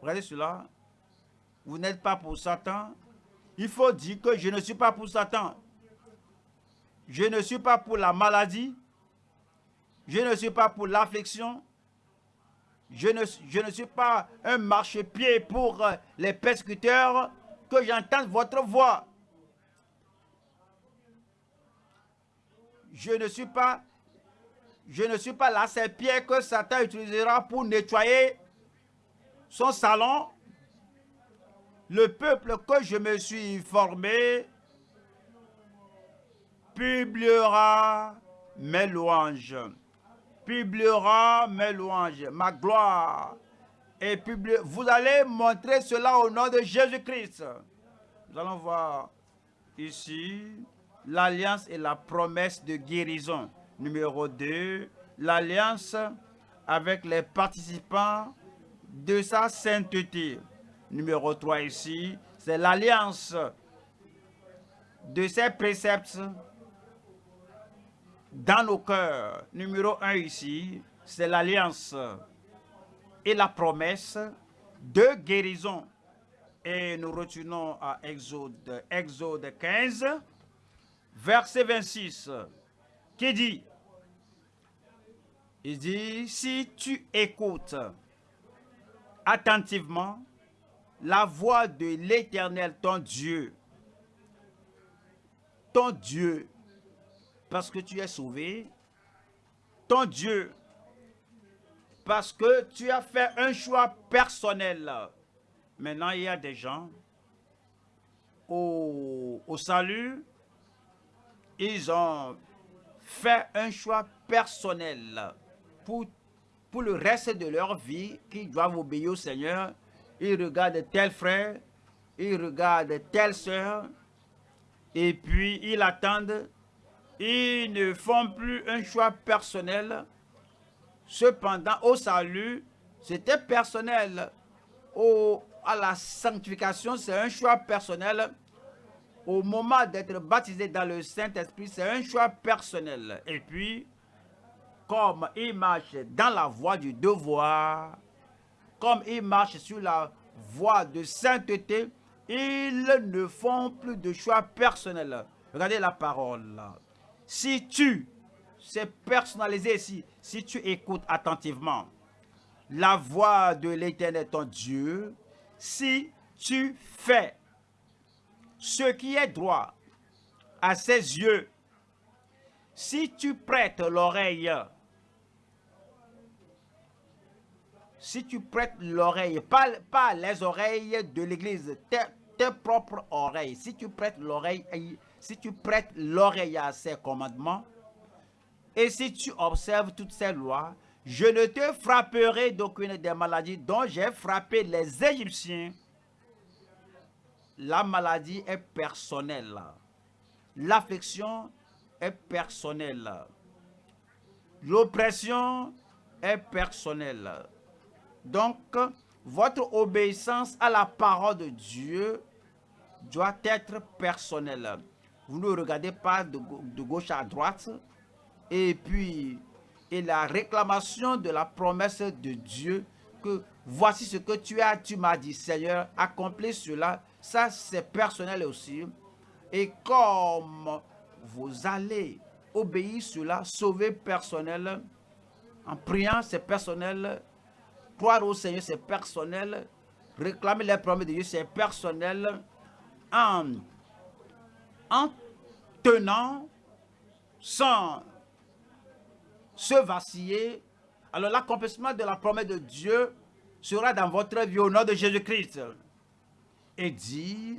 Regardez cela. Vous n'êtes pas pour Satan. Il faut dire que je ne suis pas pour Satan. Je ne suis pas pour la maladie. Je ne suis pas pour l'affliction. Je ne, suis pas un marchepied pour euh, les persécuteurs, que j'entende votre voix. Je ne suis pas, je ne suis pas que Satan utilisera pour nettoyer son salon, le peuple que je me suis formé publiera mes louanges, publiera mes louanges, ma gloire. Et vous allez montrer cela au nom de Jésus-Christ. Nous allons voir ici l'alliance et la promesse de guérison. Numéro 2, l'alliance avec les participants de sa sainteté. Numéro 3 ici, c'est l'alliance de ses préceptes dans nos cœurs. Numéro 1 ici, c'est l'alliance et la promesse de guérison. Et nous retenons à Exode, Exode 15, verset 26, qui dit, il dit, si tu écoutes attentivement la voix de l'Éternel, ton Dieu, ton Dieu, parce que tu es sauvé, ton Dieu, parce que tu as fait un choix personnel. Maintenant, il y a des gens au, au salut, ils ont fait un choix personnel pour, pour le reste de leur vie, qu'ils doivent obéir au Seigneur. Ils regardent tel frère, ils regardent telle soeur, et puis ils attendent. Ils ne font plus un choix personnel. Cependant, au salut, c'était personnel. Au, à la sanctification, c'est un choix personnel. Au moment d'être baptisé dans le Saint-Esprit, c'est un choix personnel. Et puis, comme il marche dans la voie du devoir, comme il marche sur la voie de sainteté, ils ne font plus de choix personnels. Regardez la parole. Si tu, c'est personnalisé ici, si tu écoutes attentivement la voix de l'éternel ton Dieu, si tu fais ce qui est droit à ses yeux, si tu prêtes l'oreille si tu prêtes l'oreille, pas, pas les oreilles de l'église, tes, propres oreilles, si tu prêtes l'oreille, si tu prêtes l'oreille à ses commandements, et si tu observes toutes ces lois, je ne te frapperai d'aucune des maladies dont j'ai frappé les Égyptiens. La maladie est personnelle. L'affection est personnelle. L'oppression est personnelle. Donc, votre obéissance à la parole de Dieu doit être personnelle. Vous ne regardez pas de, gauche à droite. Et puis, et la réclamation de la promesse de Dieu que voici ce que tu as, tu m'as dit, Seigneur, accomplis cela. Ça, c'est personnel aussi. Et comme vous allez obéir cela, sauver personnel, en priant, c'est personnel, Croire au Seigneur, c'est personnel. Réclamer les promesses de Dieu, c'est personnel. En, en tenant, sans se vaciller, alors l'accomplissement de la promesse de Dieu sera dans votre vie au nom de Jésus-Christ. Et dit,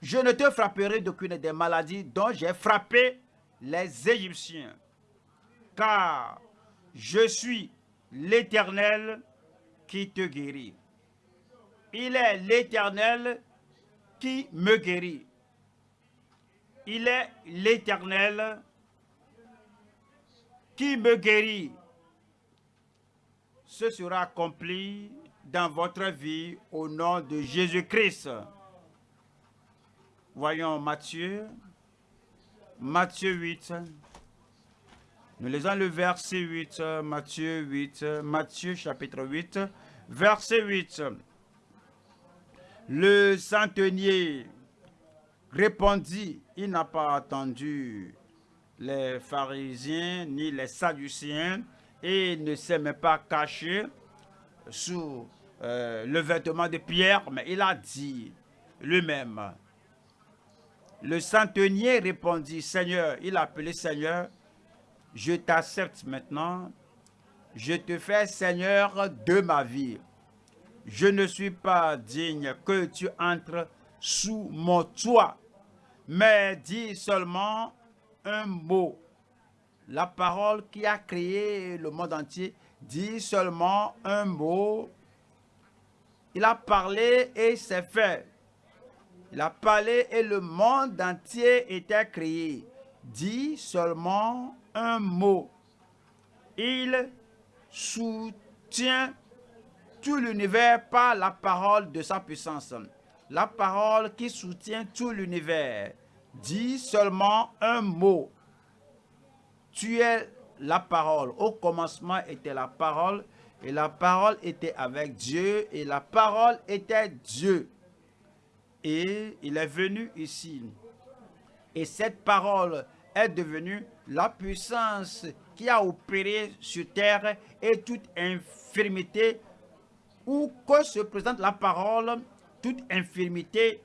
je ne te frapperai d'aucune des maladies dont j'ai frappé les Égyptiens car je suis l'Éternel qui te guérit. Il est l'Éternel qui me guérit. Il est l'Éternel qui me guérit. Ce sera accompli dans votre vie au nom de Jésus-Christ. Voyons Matthieu, Matthieu 8, nous lisons le verset 8, Matthieu 8, Matthieu chapitre 8, verset 8. Le centenier répondit, il n'a pas attendu les pharisiens ni les sadduciens et ne s'est même pas caché sous euh, le vêtement de Pierre, mais il a dit lui-même. Le centenier répondit, Seigneur, il a appelé Seigneur, je t'accepte maintenant, je te fais Seigneur de ma vie. Je ne suis pas digne que tu entres sous mon toit, mais dis seulement un mot. La parole qui a créé le monde entier dit seulement un mot. Il a parlé et c'est fait. Il a parlé et le monde entier était créé. Dit seulement un mot. Il soutient tout l'univers par la parole de sa puissance. La parole qui soutient tout l'univers. Dit seulement un mot. Tu es la parole. Au commencement était la parole et la parole était avec Dieu et la parole était Dieu. Et il est venu ici. Et cette parole est devenue la puissance qui a opéré sur terre et toute infirmité où que se présente la parole, toute infirmité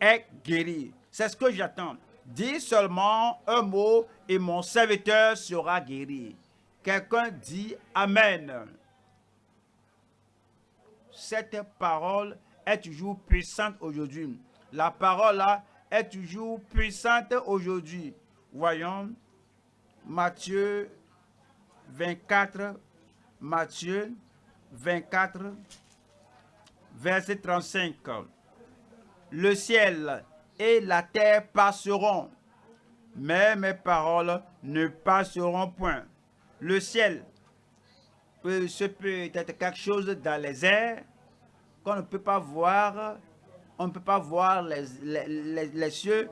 est guérie. C'est ce que j'attends. Dis seulement un mot et mon serviteur sera guéri. Quelqu'un dit Amen. Cette parole est toujours puissante aujourd'hui. La parole là est toujours puissante aujourd'hui. Voyons Matthieu 24, Matthieu 24, verset 35. Le ciel et la terre passeront, mais mes paroles ne passeront point. Le ciel ce peut être quelque chose dans les airs qu'on ne peut pas voir. On ne peut pas voir les, les, les, cieux.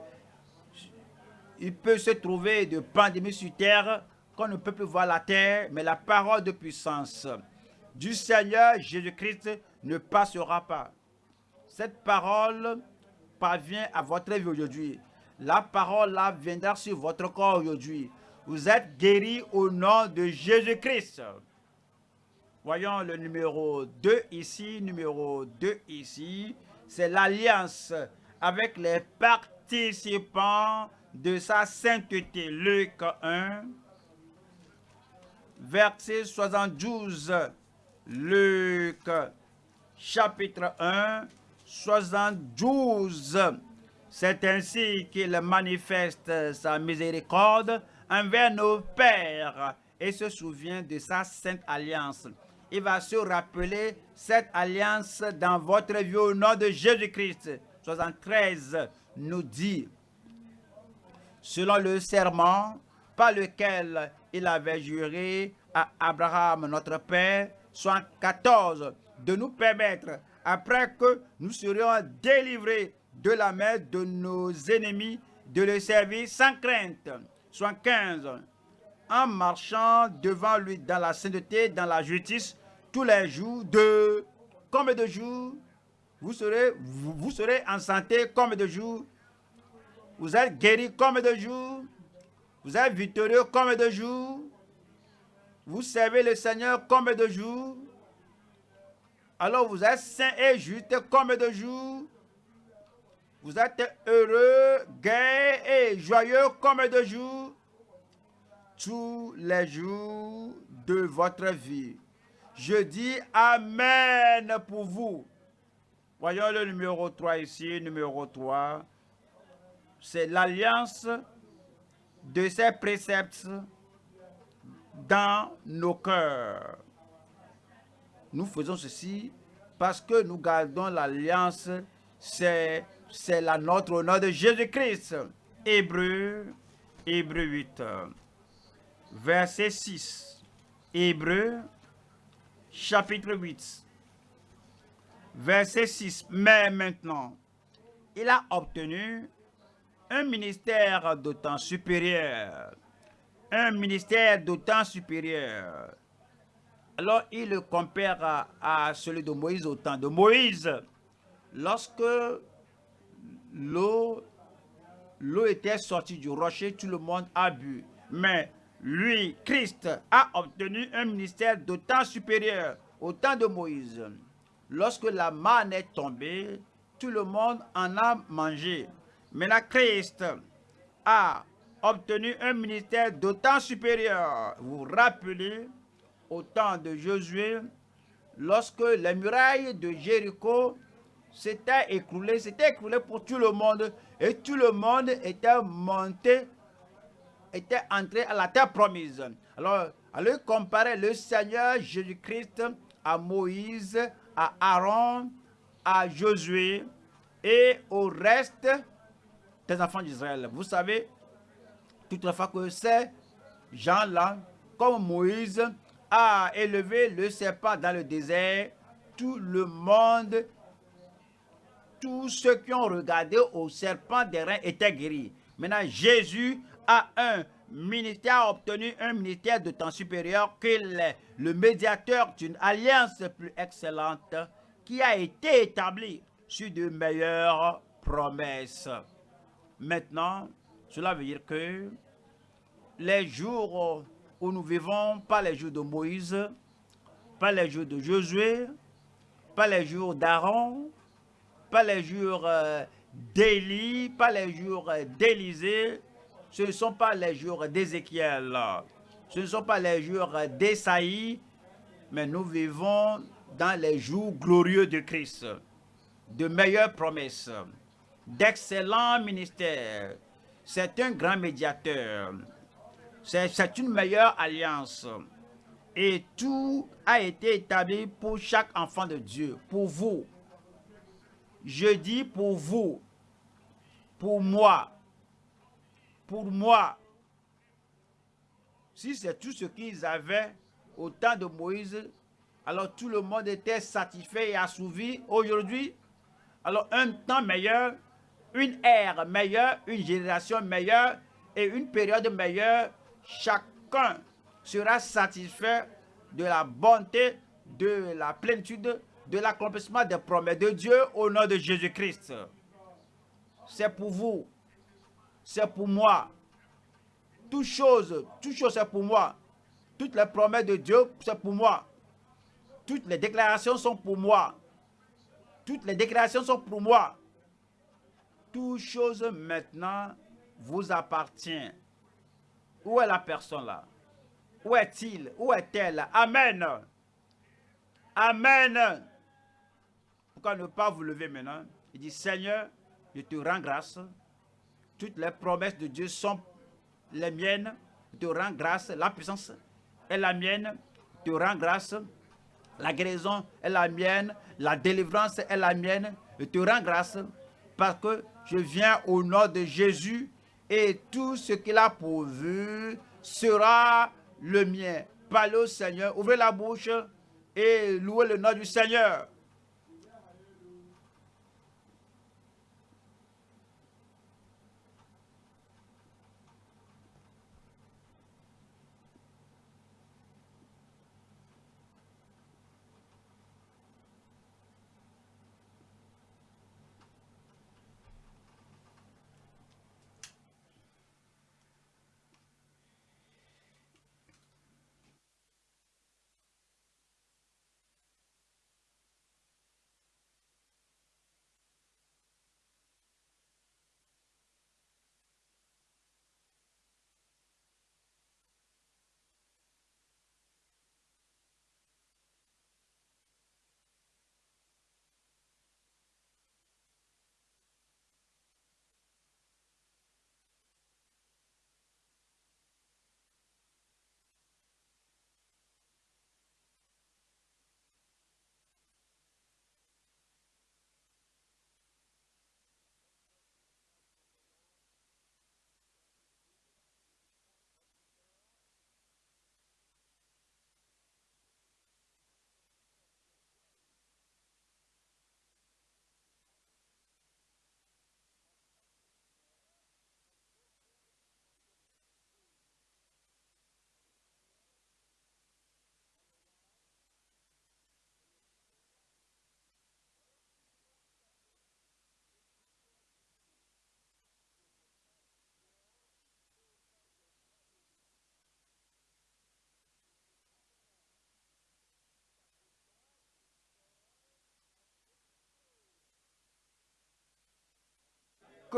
Il peut se trouver de pandémie sur terre qu'on ne peut plus voir la terre, mais la parole de puissance du Seigneur Jésus-Christ ne passera pas. Cette parole parvient à votre vie aujourd'hui. La parole là viendra sur votre corps aujourd'hui. Vous êtes guéris au nom de Jésus-Christ. Voyons le numéro 2 ici, numéro 2 ici. C'est l'alliance avec les participants de sa sainteté. Luc 1, verset 72. Luc chapitre 1, 72. C'est ainsi qu'il manifeste sa miséricorde envers nos pères et se souvient de sa sainte alliance. Il va se rappeler cette alliance dans votre vie au nom de Jésus-Christ. 73 nous dit, selon le serment par lequel il avait juré à Abraham notre Père, 14 de nous permettre après que nous serions délivrés de la main de nos ennemis, de le servir sans crainte. Soit 15. En marchant devant lui dans la sainteté, dans la justice, tous les jours de... Combien de jours vous serez, en santé combien de jours? Vous êtes guéri combien de jours? Vous êtes victorieux combien de jours? Vous servez le Seigneur combien de jours alors vous êtes saint et juste comme de jours. Vous êtes heureux, gai et joyeux comme de jours. Tous les jours de votre vie. Je dis Amen pour vous. Voyons le numéro 3 ici, numéro 3. C'est l'alliance de ces préceptes dans nos cœurs. Nous faisons ceci parce que nous gardons l'alliance, c'est la notre au nom de Jésus-Christ. Hébreu, Hébreu 8, verset 6. Hébreu, chapitre 8, verset 6. Mais maintenant, il a obtenu un ministère d'autant supérieur. Un ministère d'autant supérieur alors il le compare à, celui de Moïse au temps de Moïse. Lorsque l'eau était sortie du rocher, tout le monde a bu. Mais lui, Christ, a obtenu un ministère d'autant supérieur au temps de Moïse. Lorsque la manne est tombée, tout le monde en a mangé. Mais la Christ a obtenu un ministère d'autant supérieur. Vous vous rappelez au temps de Josué, lorsque les murailles de Jéricho s'étaient écroulées, s'étaient écroulées pour tout le monde, et tout le monde était monté, était entré à la terre promise. Alors, allez comparer le Seigneur Jésus-Christ à Moïse, à Aaron, à Josué et au reste des enfants d'Israël. Vous savez, toutefois que ces gens-là, comme Moïse a élevé le serpent dans le désert, tout le monde, tous ceux qui ont regardé au serpent des reins étaient guéris. Maintenant, Jésus a un ministère, a obtenu un ministère de temps supérieur qu'il est le médiateur d'une alliance plus excellente qui a été établie sur de meilleures promesses. Maintenant, cela veut dire que les jours où nous vivons, pas les jours de Moïse, pas les jours de Josué, pas les jours d'Aaron, pas les jours euh, d'Élie, pas les jours euh, d'Élisée, ce ne sont pas les jours d'Ézéchiel, ce ne sont pas les jours d'Esaïe, mais nous vivons dans les jours glorieux de Christ, de meilleures promesses, d'excellents ministères. C'est un grand médiateur. C'est une meilleure alliance. Et tout a été établi pour chaque enfant de Dieu, pour vous. Je dis pour vous, pour moi, pour moi. Si c'est tout ce qu'ils avaient au temps de Moïse, alors tout le monde était satisfait et assouvi. Aujourd'hui, alors un temps meilleur, une ère meilleure, une génération meilleure et une période meilleure, chacun sera satisfait de la bonté, de la plénitude, de l'accomplissement des promesses de Dieu au nom de Jésus-Christ. C'est pour vous, c'est pour moi. Toute chose, toute chose c'est pour moi. Toutes les promesses de Dieu, c'est pour moi. Toutes les déclarations sont pour moi. Toutes les déclarations sont pour moi. Toute chose maintenant vous appartient. Où est la personne là? Où est-il? Où est-elle? Amen. Amen. Pourquoi ne pas vous lever maintenant? Il dit, Seigneur, je te rends grâce. Toutes les promesses de Dieu sont les miennes. Je te rends grâce. La puissance est la mienne. Je te rends grâce. La guérison est la mienne. La délivrance est la mienne. Je te rends grâce parce que je viens au nom de Jésus et tout ce qu'il a pourvu sera le mien. Parlez au Seigneur, ouvrez la bouche et louez le nom du Seigneur.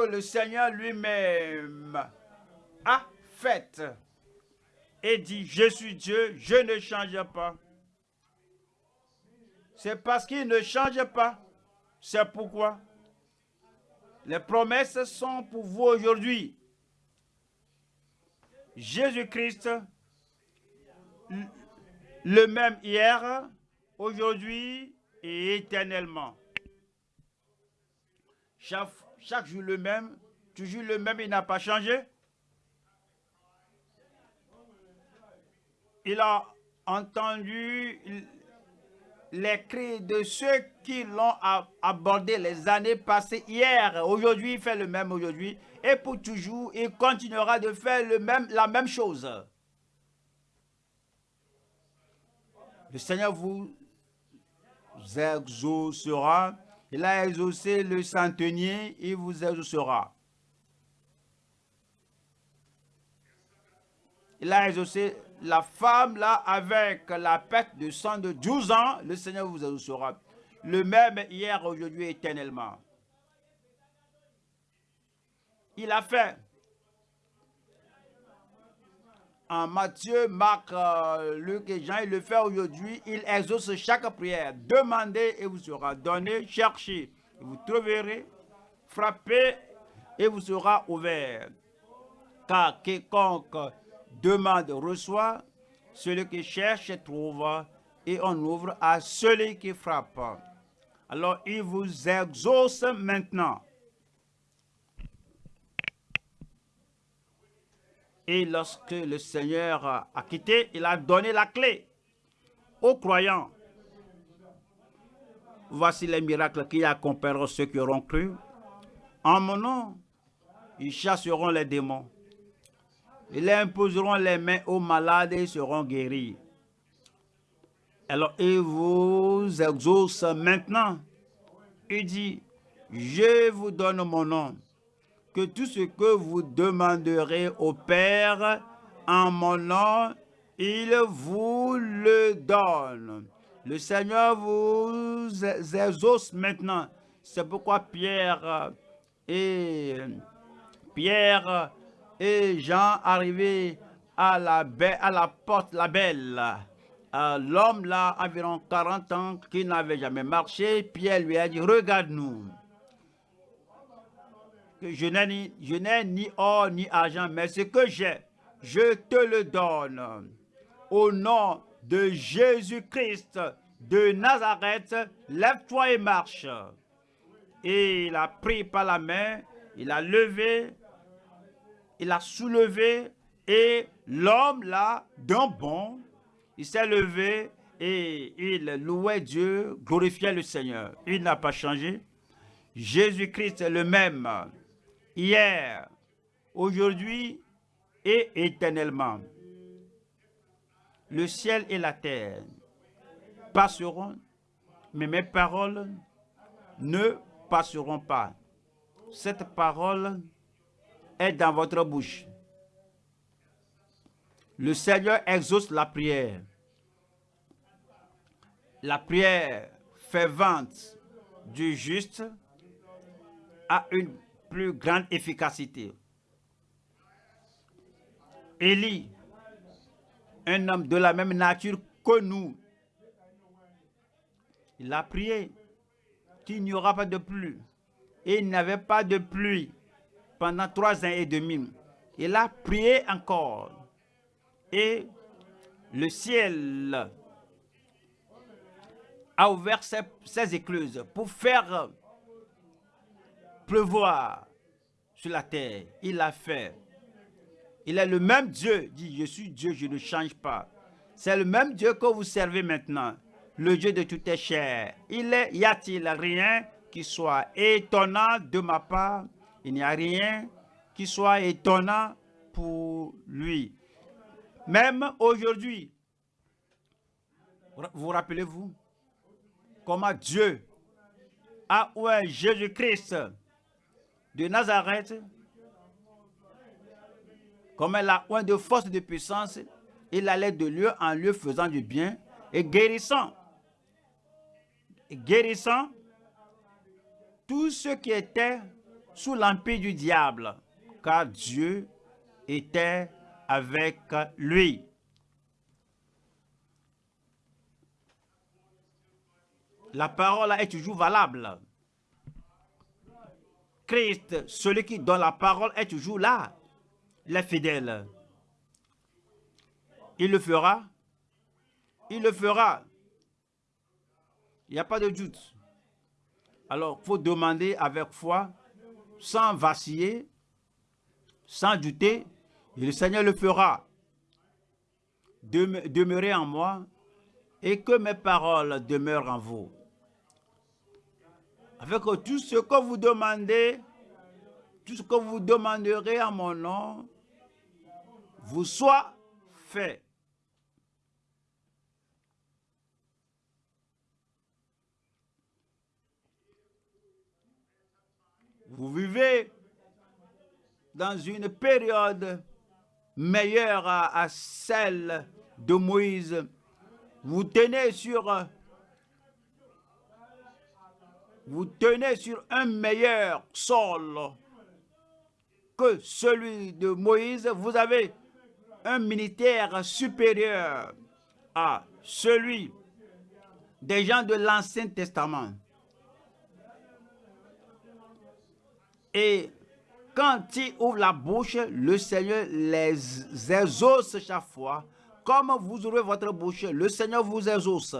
Le Seigneur lui-même a fait. et dit, je suis Dieu, je ne change pas. C'est parce qu'il ne change pas. C'est pourquoi les promesses sont pour vous aujourd'hui. Jésus-Christ, le même hier, aujourd'hui et éternellement. Chaque, chaque jour le même, toujours le même, il n'a pas changé. Il a entendu les cris de ceux qui l'ont abordé les années passées hier. Aujourd'hui, il fait le même aujourd'hui. Et pour toujours, il continuera de faire le même, la même chose. Le Seigneur vous exaucera. Il a exaucé le centenier, il vous exaucera. Il a exaucé la femme là avec la perte de sang de 12 ans, le Seigneur vous exaucera. Le même hier, aujourd'hui, éternellement. Il a fait. En Matthieu, Marc, euh, Luc et Jean, il le fait aujourd'hui. Il exauce chaque prière. Demandez et vous sera donné. Cherchez et vous trouverez. Frappez et vous sera ouvert. Car quiconque demande, reçoit, celui qui cherche trouve, et on ouvre à celui qui frappe. Alors il vous exauce maintenant. Et lorsque le Seigneur a quitté, il a donné la clé aux croyants. Voici les miracles qui accompagneront ceux qui auront cru. En mon nom, ils chasseront les démons. Ils imposeront les mains aux malades et seront guéris. Alors, il vous exauce maintenant. Il dit, je vous donne mon nom, que tout ce que vous demanderez au Père en mon nom, il vous le donne. Le Seigneur vous exauce maintenant. C'est pourquoi Pierre et Pierre et Jean arrivé à la, à la porte, la belle, euh, l'homme là, environ 40 ans, qui n'avait jamais marché, Pierre lui a dit, regarde-nous. Je n'ai ni, or ni argent, mais ce que j'ai, je te le donne. Au nom de Jésus-Christ de Nazareth, lève-toi et marche. Et il a pris par la main, il a levé il a soulevé et l'homme là, d'un bond, il s'est levé et il louait Dieu, glorifiait le Seigneur. Il n'a pas changé. Jésus-Christ est le même hier, aujourd'hui et éternellement. Le ciel et la terre passeront, mais mes paroles ne passeront pas. Cette parole est dans votre bouche. Le Seigneur exauce la prière. La prière fervente du juste a une plus grande efficacité. Élie, un homme de la même nature que nous, il a prié qu'il n'y aura pas de pluie. Et il n'y avait pas de pluie pendant trois ans et demi. Il a prié encore. Et le ciel a ouvert ses écluses pour faire pleuvoir sur la terre. Il l'a fait. Il est le même Dieu. dit, je suis Dieu, je ne change pas. C'est le même Dieu que vous servez maintenant. Le Dieu de toutes les chairs. Il est, y a-t-il rien qui soit étonnant de ma part? Il n'y a rien qui soit étonnant pour lui. Même aujourd'hui, vous rappelez-vous comment Dieu a oué Jésus-Christ de Nazareth, comme elle a un de force et de puissance, il allait de lieu en lieu faisant du bien et guérissant, guérissant tous ceux qui étaient sous l'empire du diable, car Dieu était avec lui. La parole est toujours valable. Christ, celui qui donne la parole, est toujours là. Il est fidèle. Il le fera. Il le fera. Il n'y a pas de doute. Alors, il faut demander avec foi, sans vaciller, sans douter, et le Seigneur le fera. Demeurez en moi et que mes paroles demeurent en vous. Avec tout ce que vous demandez, tout ce que vous demanderez en mon nom, vous soit fait. Vous vivez dans une période meilleure à, celle de Moïse. Vous tenez sur vous tenez sur un meilleur sol que celui de Moïse. Vous avez un militaire supérieur à celui des gens de l'Ancien Testament. Et quand il ouvre la bouche, le Seigneur les exauce chaque fois. Comme vous ouvrez votre bouche, le Seigneur vous exauce.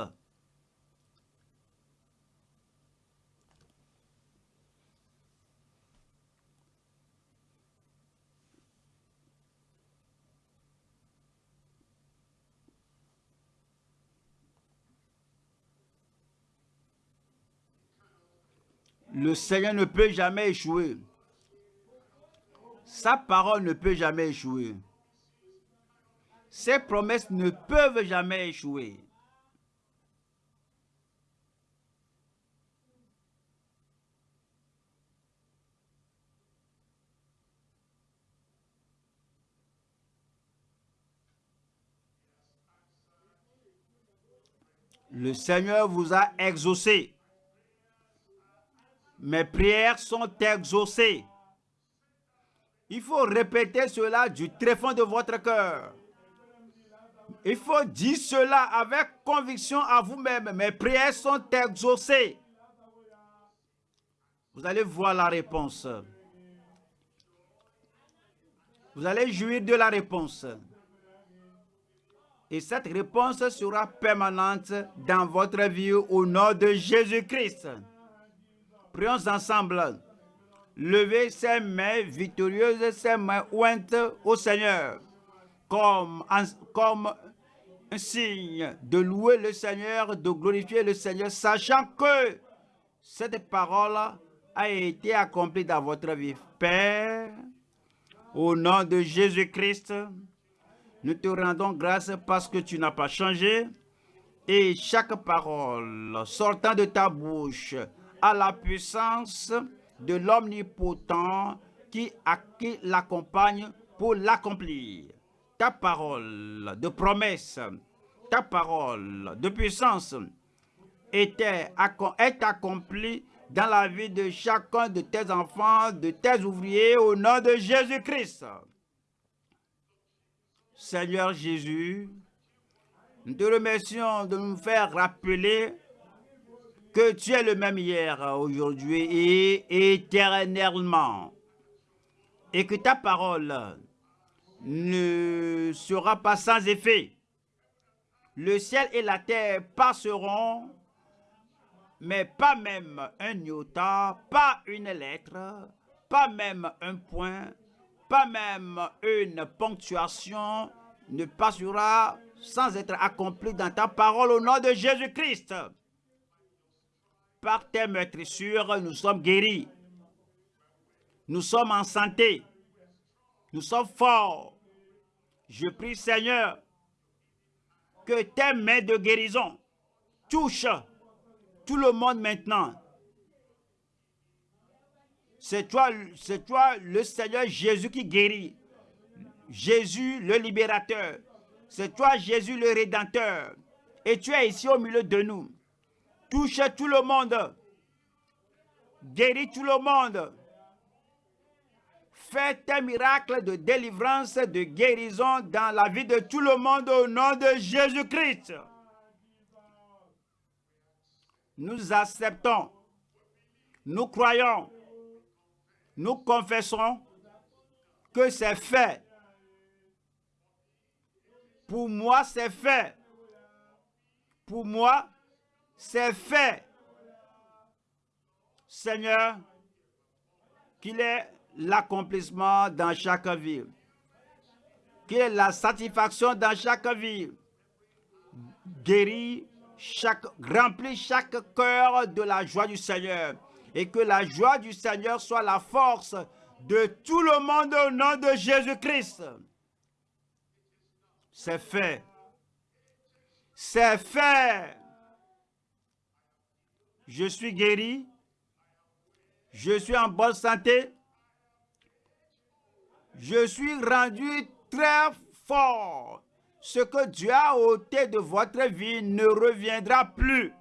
Le Seigneur ne peut jamais échouer. Sa parole ne peut jamais échouer. Ses promesses ne peuvent jamais échouer. Le Seigneur vous a exaucé. Mes prières sont exaucées. Il faut répéter cela du très fond de votre cœur. Il faut dire cela avec conviction à vous-même. Mes prières sont exaucées. Vous allez voir la réponse. Vous allez jouir de la réponse. Et cette réponse sera permanente dans votre vie au nom de Jésus-Christ. Prions ensemble lever ses mains victorieuses, ses mains ointes au Seigneur, comme, comme un signe de louer le Seigneur, de glorifier le Seigneur, sachant que cette parole a été accomplie dans votre vie. Père, au nom de Jésus-Christ, nous te rendons grâce parce que tu n'as pas changé et chaque parole sortant de ta bouche a la puissance de l'omnipotent qui, qui l'accompagne pour l'accomplir. Ta parole de promesse, ta parole de puissance est accomplie dans la vie de chacun de tes enfants, de tes ouvriers, au nom de Jésus-Christ. Seigneur Jésus, nous te remercions de nous faire rappeler que tu es le même hier, aujourd'hui et éternellement. Et que ta parole ne sera pas sans effet. Le ciel et la terre passeront, mais pas même un iota, pas une lettre, pas même un point, pas même une ponctuation ne passera sans être accompli dans ta parole au nom de Jésus-Christ. Par tes maîtrissures, nous sommes guéris. Nous sommes en santé. Nous sommes forts. Je prie, Seigneur, que tes mains de guérison touchent tout le monde maintenant. C'est toi, c'est toi le Seigneur Jésus qui guérit. Jésus le libérateur. C'est toi Jésus le rédempteur. Et tu es ici au milieu de nous. Touche tout le monde. Guéris tout le monde. Fais tes miracles de délivrance, de guérison dans la vie de tout le monde au nom de Jésus-Christ. nous acceptons, nous croyons, nous confessons que c'est fait. Pour moi, c'est fait. Pour moi, c'est fait. Seigneur, qu'il ait l'accomplissement dans chaque vie. Qu'il ait la satisfaction dans chaque vie. Guéris chaque, remplis chaque cœur de la joie du Seigneur. Et que la joie du Seigneur soit la force de tout le monde au nom de Jésus-Christ. C'est fait. C'est fait. Je suis guéri. Je suis en bonne santé. Je suis rendu très fort. Ce que Dieu a ôté de votre vie ne reviendra plus.